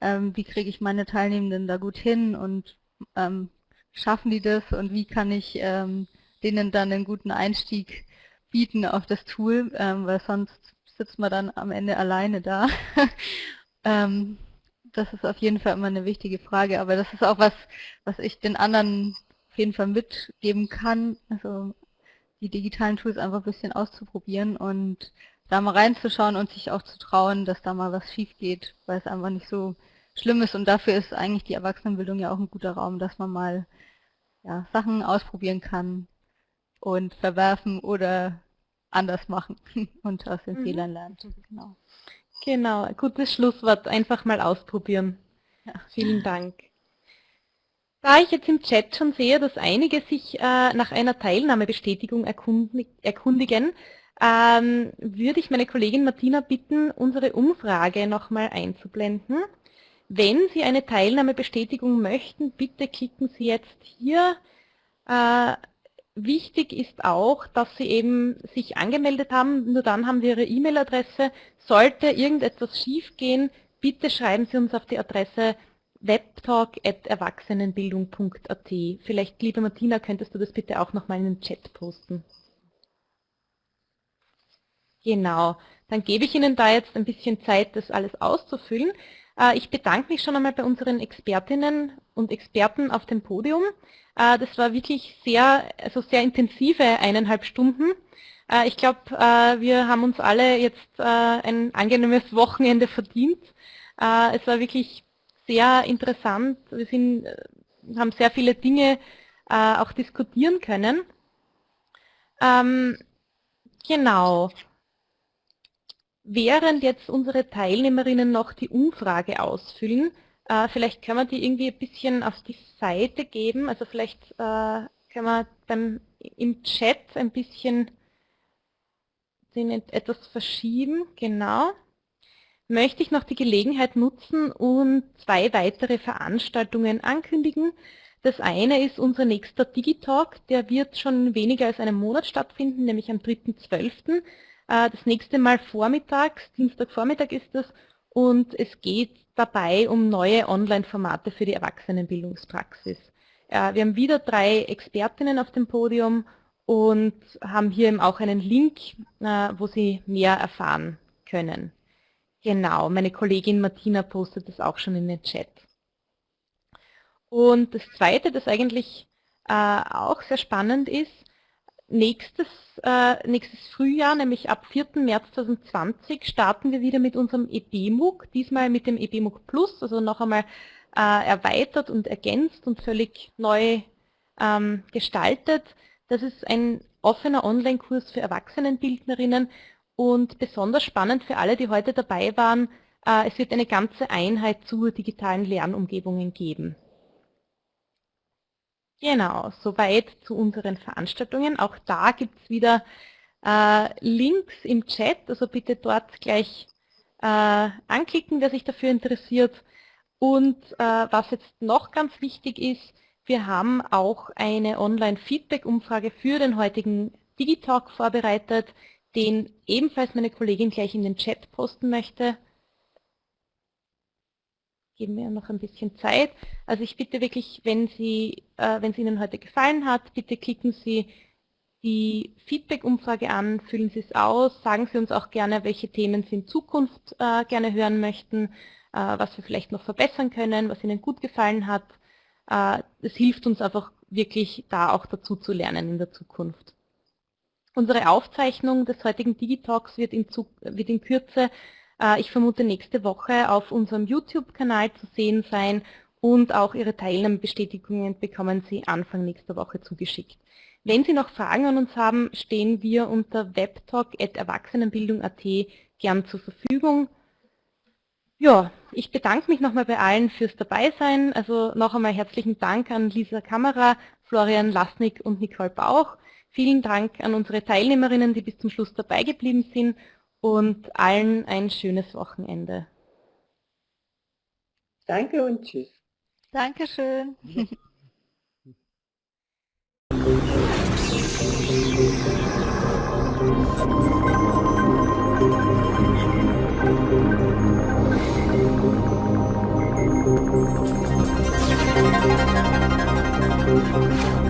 ähm, wie kriege ich meine Teilnehmenden da gut hin und ähm, schaffen die das und wie kann ich ähm, denen dann einen guten Einstieg bieten auf das Tool, ähm, weil sonst sitzt man dann am Ende alleine da. *laughs* ähm, das ist auf jeden Fall immer eine wichtige Frage, aber das ist auch was, was ich den anderen auf jeden Fall mitgeben kann, also die digitalen Tools einfach ein bisschen auszuprobieren und da mal reinzuschauen und sich auch zu trauen, dass da mal was schief geht, weil es einfach nicht so schlimm ist und dafür ist eigentlich die Erwachsenenbildung ja auch ein guter Raum, dass man mal ja, Sachen ausprobieren kann und verwerfen oder anders machen *laughs* und aus den mhm. Fehlern lernt. Genau. Genau, gutes Schlusswort, einfach mal ausprobieren. Ja. Vielen Dank. Da ich jetzt im Chat schon sehe, dass einige sich äh, nach einer Teilnahmebestätigung erkundig erkundigen, ähm, würde ich meine Kollegin Martina bitten, unsere Umfrage nochmal einzublenden. Wenn Sie eine Teilnahmebestätigung möchten, bitte klicken Sie jetzt hier. Äh, wichtig ist auch, dass Sie eben sich angemeldet haben, nur dann haben wir Ihre E-Mail-Adresse. Sollte irgendetwas schiefgehen, bitte schreiben Sie uns auf die Adresse webtalk.erwachsenenbildung.at. Vielleicht, liebe Martina, könntest du das bitte auch nochmal in den Chat posten. Genau, dann gebe ich Ihnen da jetzt ein bisschen Zeit, das alles auszufüllen. Äh, ich bedanke mich schon einmal bei unseren Expertinnen und Experten auf dem Podium. Äh, das war wirklich sehr, also sehr intensive eineinhalb Stunden. Äh, ich glaube, wir haben uns alle jetzt ein angenehmes Wochenende verdient. Es war wirklich sehr interessant. Wir sind, haben sehr viele Dinge auch diskutieren können. Ähm, genau. Während jetzt unsere Teilnehmerinnen noch die Umfrage ausfüllen, äh, vielleicht können wir die irgendwie ein bisschen auf die Seite geben, also vielleicht äh, können wir beim, im Chat ein bisschen den etwas verschieben, genau. Möchte ich noch die Gelegenheit nutzen und zwei weitere Veranstaltungen ankündigen. Das eine ist unser nächster Digitalk, der wird schon weniger als einen Monat stattfinden, nämlich am 3.12. Äh, das nächste Mal vormittags, Dienstagvormittag ist das, und es geht dabei um neue Online-Formate für die Erwachsenenbildungspraxis. Äh, wir haben wieder drei Expertinnen auf dem Podium und haben hier eben auch einen Link, äh, wo Sie mehr erfahren können. Genau, meine Kollegin Martina postet das auch schon in den Chat. Und das Zweite, das eigentlich äh, auch sehr spannend ist, nächstes, äh, nächstes Frühjahr, nämlich ab 4. März 2020, starten wir wieder mit unserem EBMUG, diesmal mit dem EBMUG Plus, also noch einmal äh, erweitert und ergänzt und völlig neu ähm, gestaltet. Das ist ein offener Online-Kurs für Erwachsenenbildnerinnen und besonders spannend für alle, die heute dabei waren, äh, es wird eine ganze Einheit zu digitalen Lernumgebungen geben. Genau, soweit zu unseren Veranstaltungen. Auch da gibt es wieder äh, Links im Chat, also bitte dort gleich äh, anklicken, wer sich dafür interessiert. Und äh, was jetzt noch ganz wichtig ist, wir haben auch eine Online-Feedback-Umfrage für den heutigen Digitalk vorbereitet, den ebenfalls meine Kollegin gleich in den Chat posten möchte geben wir noch ein bisschen Zeit. Also ich bitte wirklich, wenn, Sie, äh, wenn es Ihnen heute gefallen hat, bitte klicken Sie die Feedback-Umfrage an, füllen Sie es aus, sagen Sie uns auch gerne, welche Themen Sie in Zukunft äh, gerne hören möchten, äh, was wir vielleicht noch verbessern können, was Ihnen gut gefallen hat. Äh, es hilft uns einfach wirklich da auch dazu zu lernen in der Zukunft. Unsere Aufzeichnung des heutigen Digitalks wird in, wird in Kürze äh, ich vermute nächste Woche auf unserem YouTube-Kanal zu sehen sein und auch Ihre Teilnahmebestätigungen bekommen Sie Anfang nächster Woche zugeschickt. Wenn Sie noch Fragen an uns haben, stehen wir unter webtalk.erwachsenenbildung.at gern zur Verfügung. Ja, ich bedanke mich nochmal bei allen fürs Dabeisein. Also noch einmal herzlichen Dank an Lisa Kamera, Florian Lasnik und Nicole Bauch. Vielen Dank an unsere Teilnehmerinnen, die bis zum Schluss dabei geblieben sind und allen ein schönes Wochenende. Danke und tschüss. Dankeschön. Thank *laughs* you.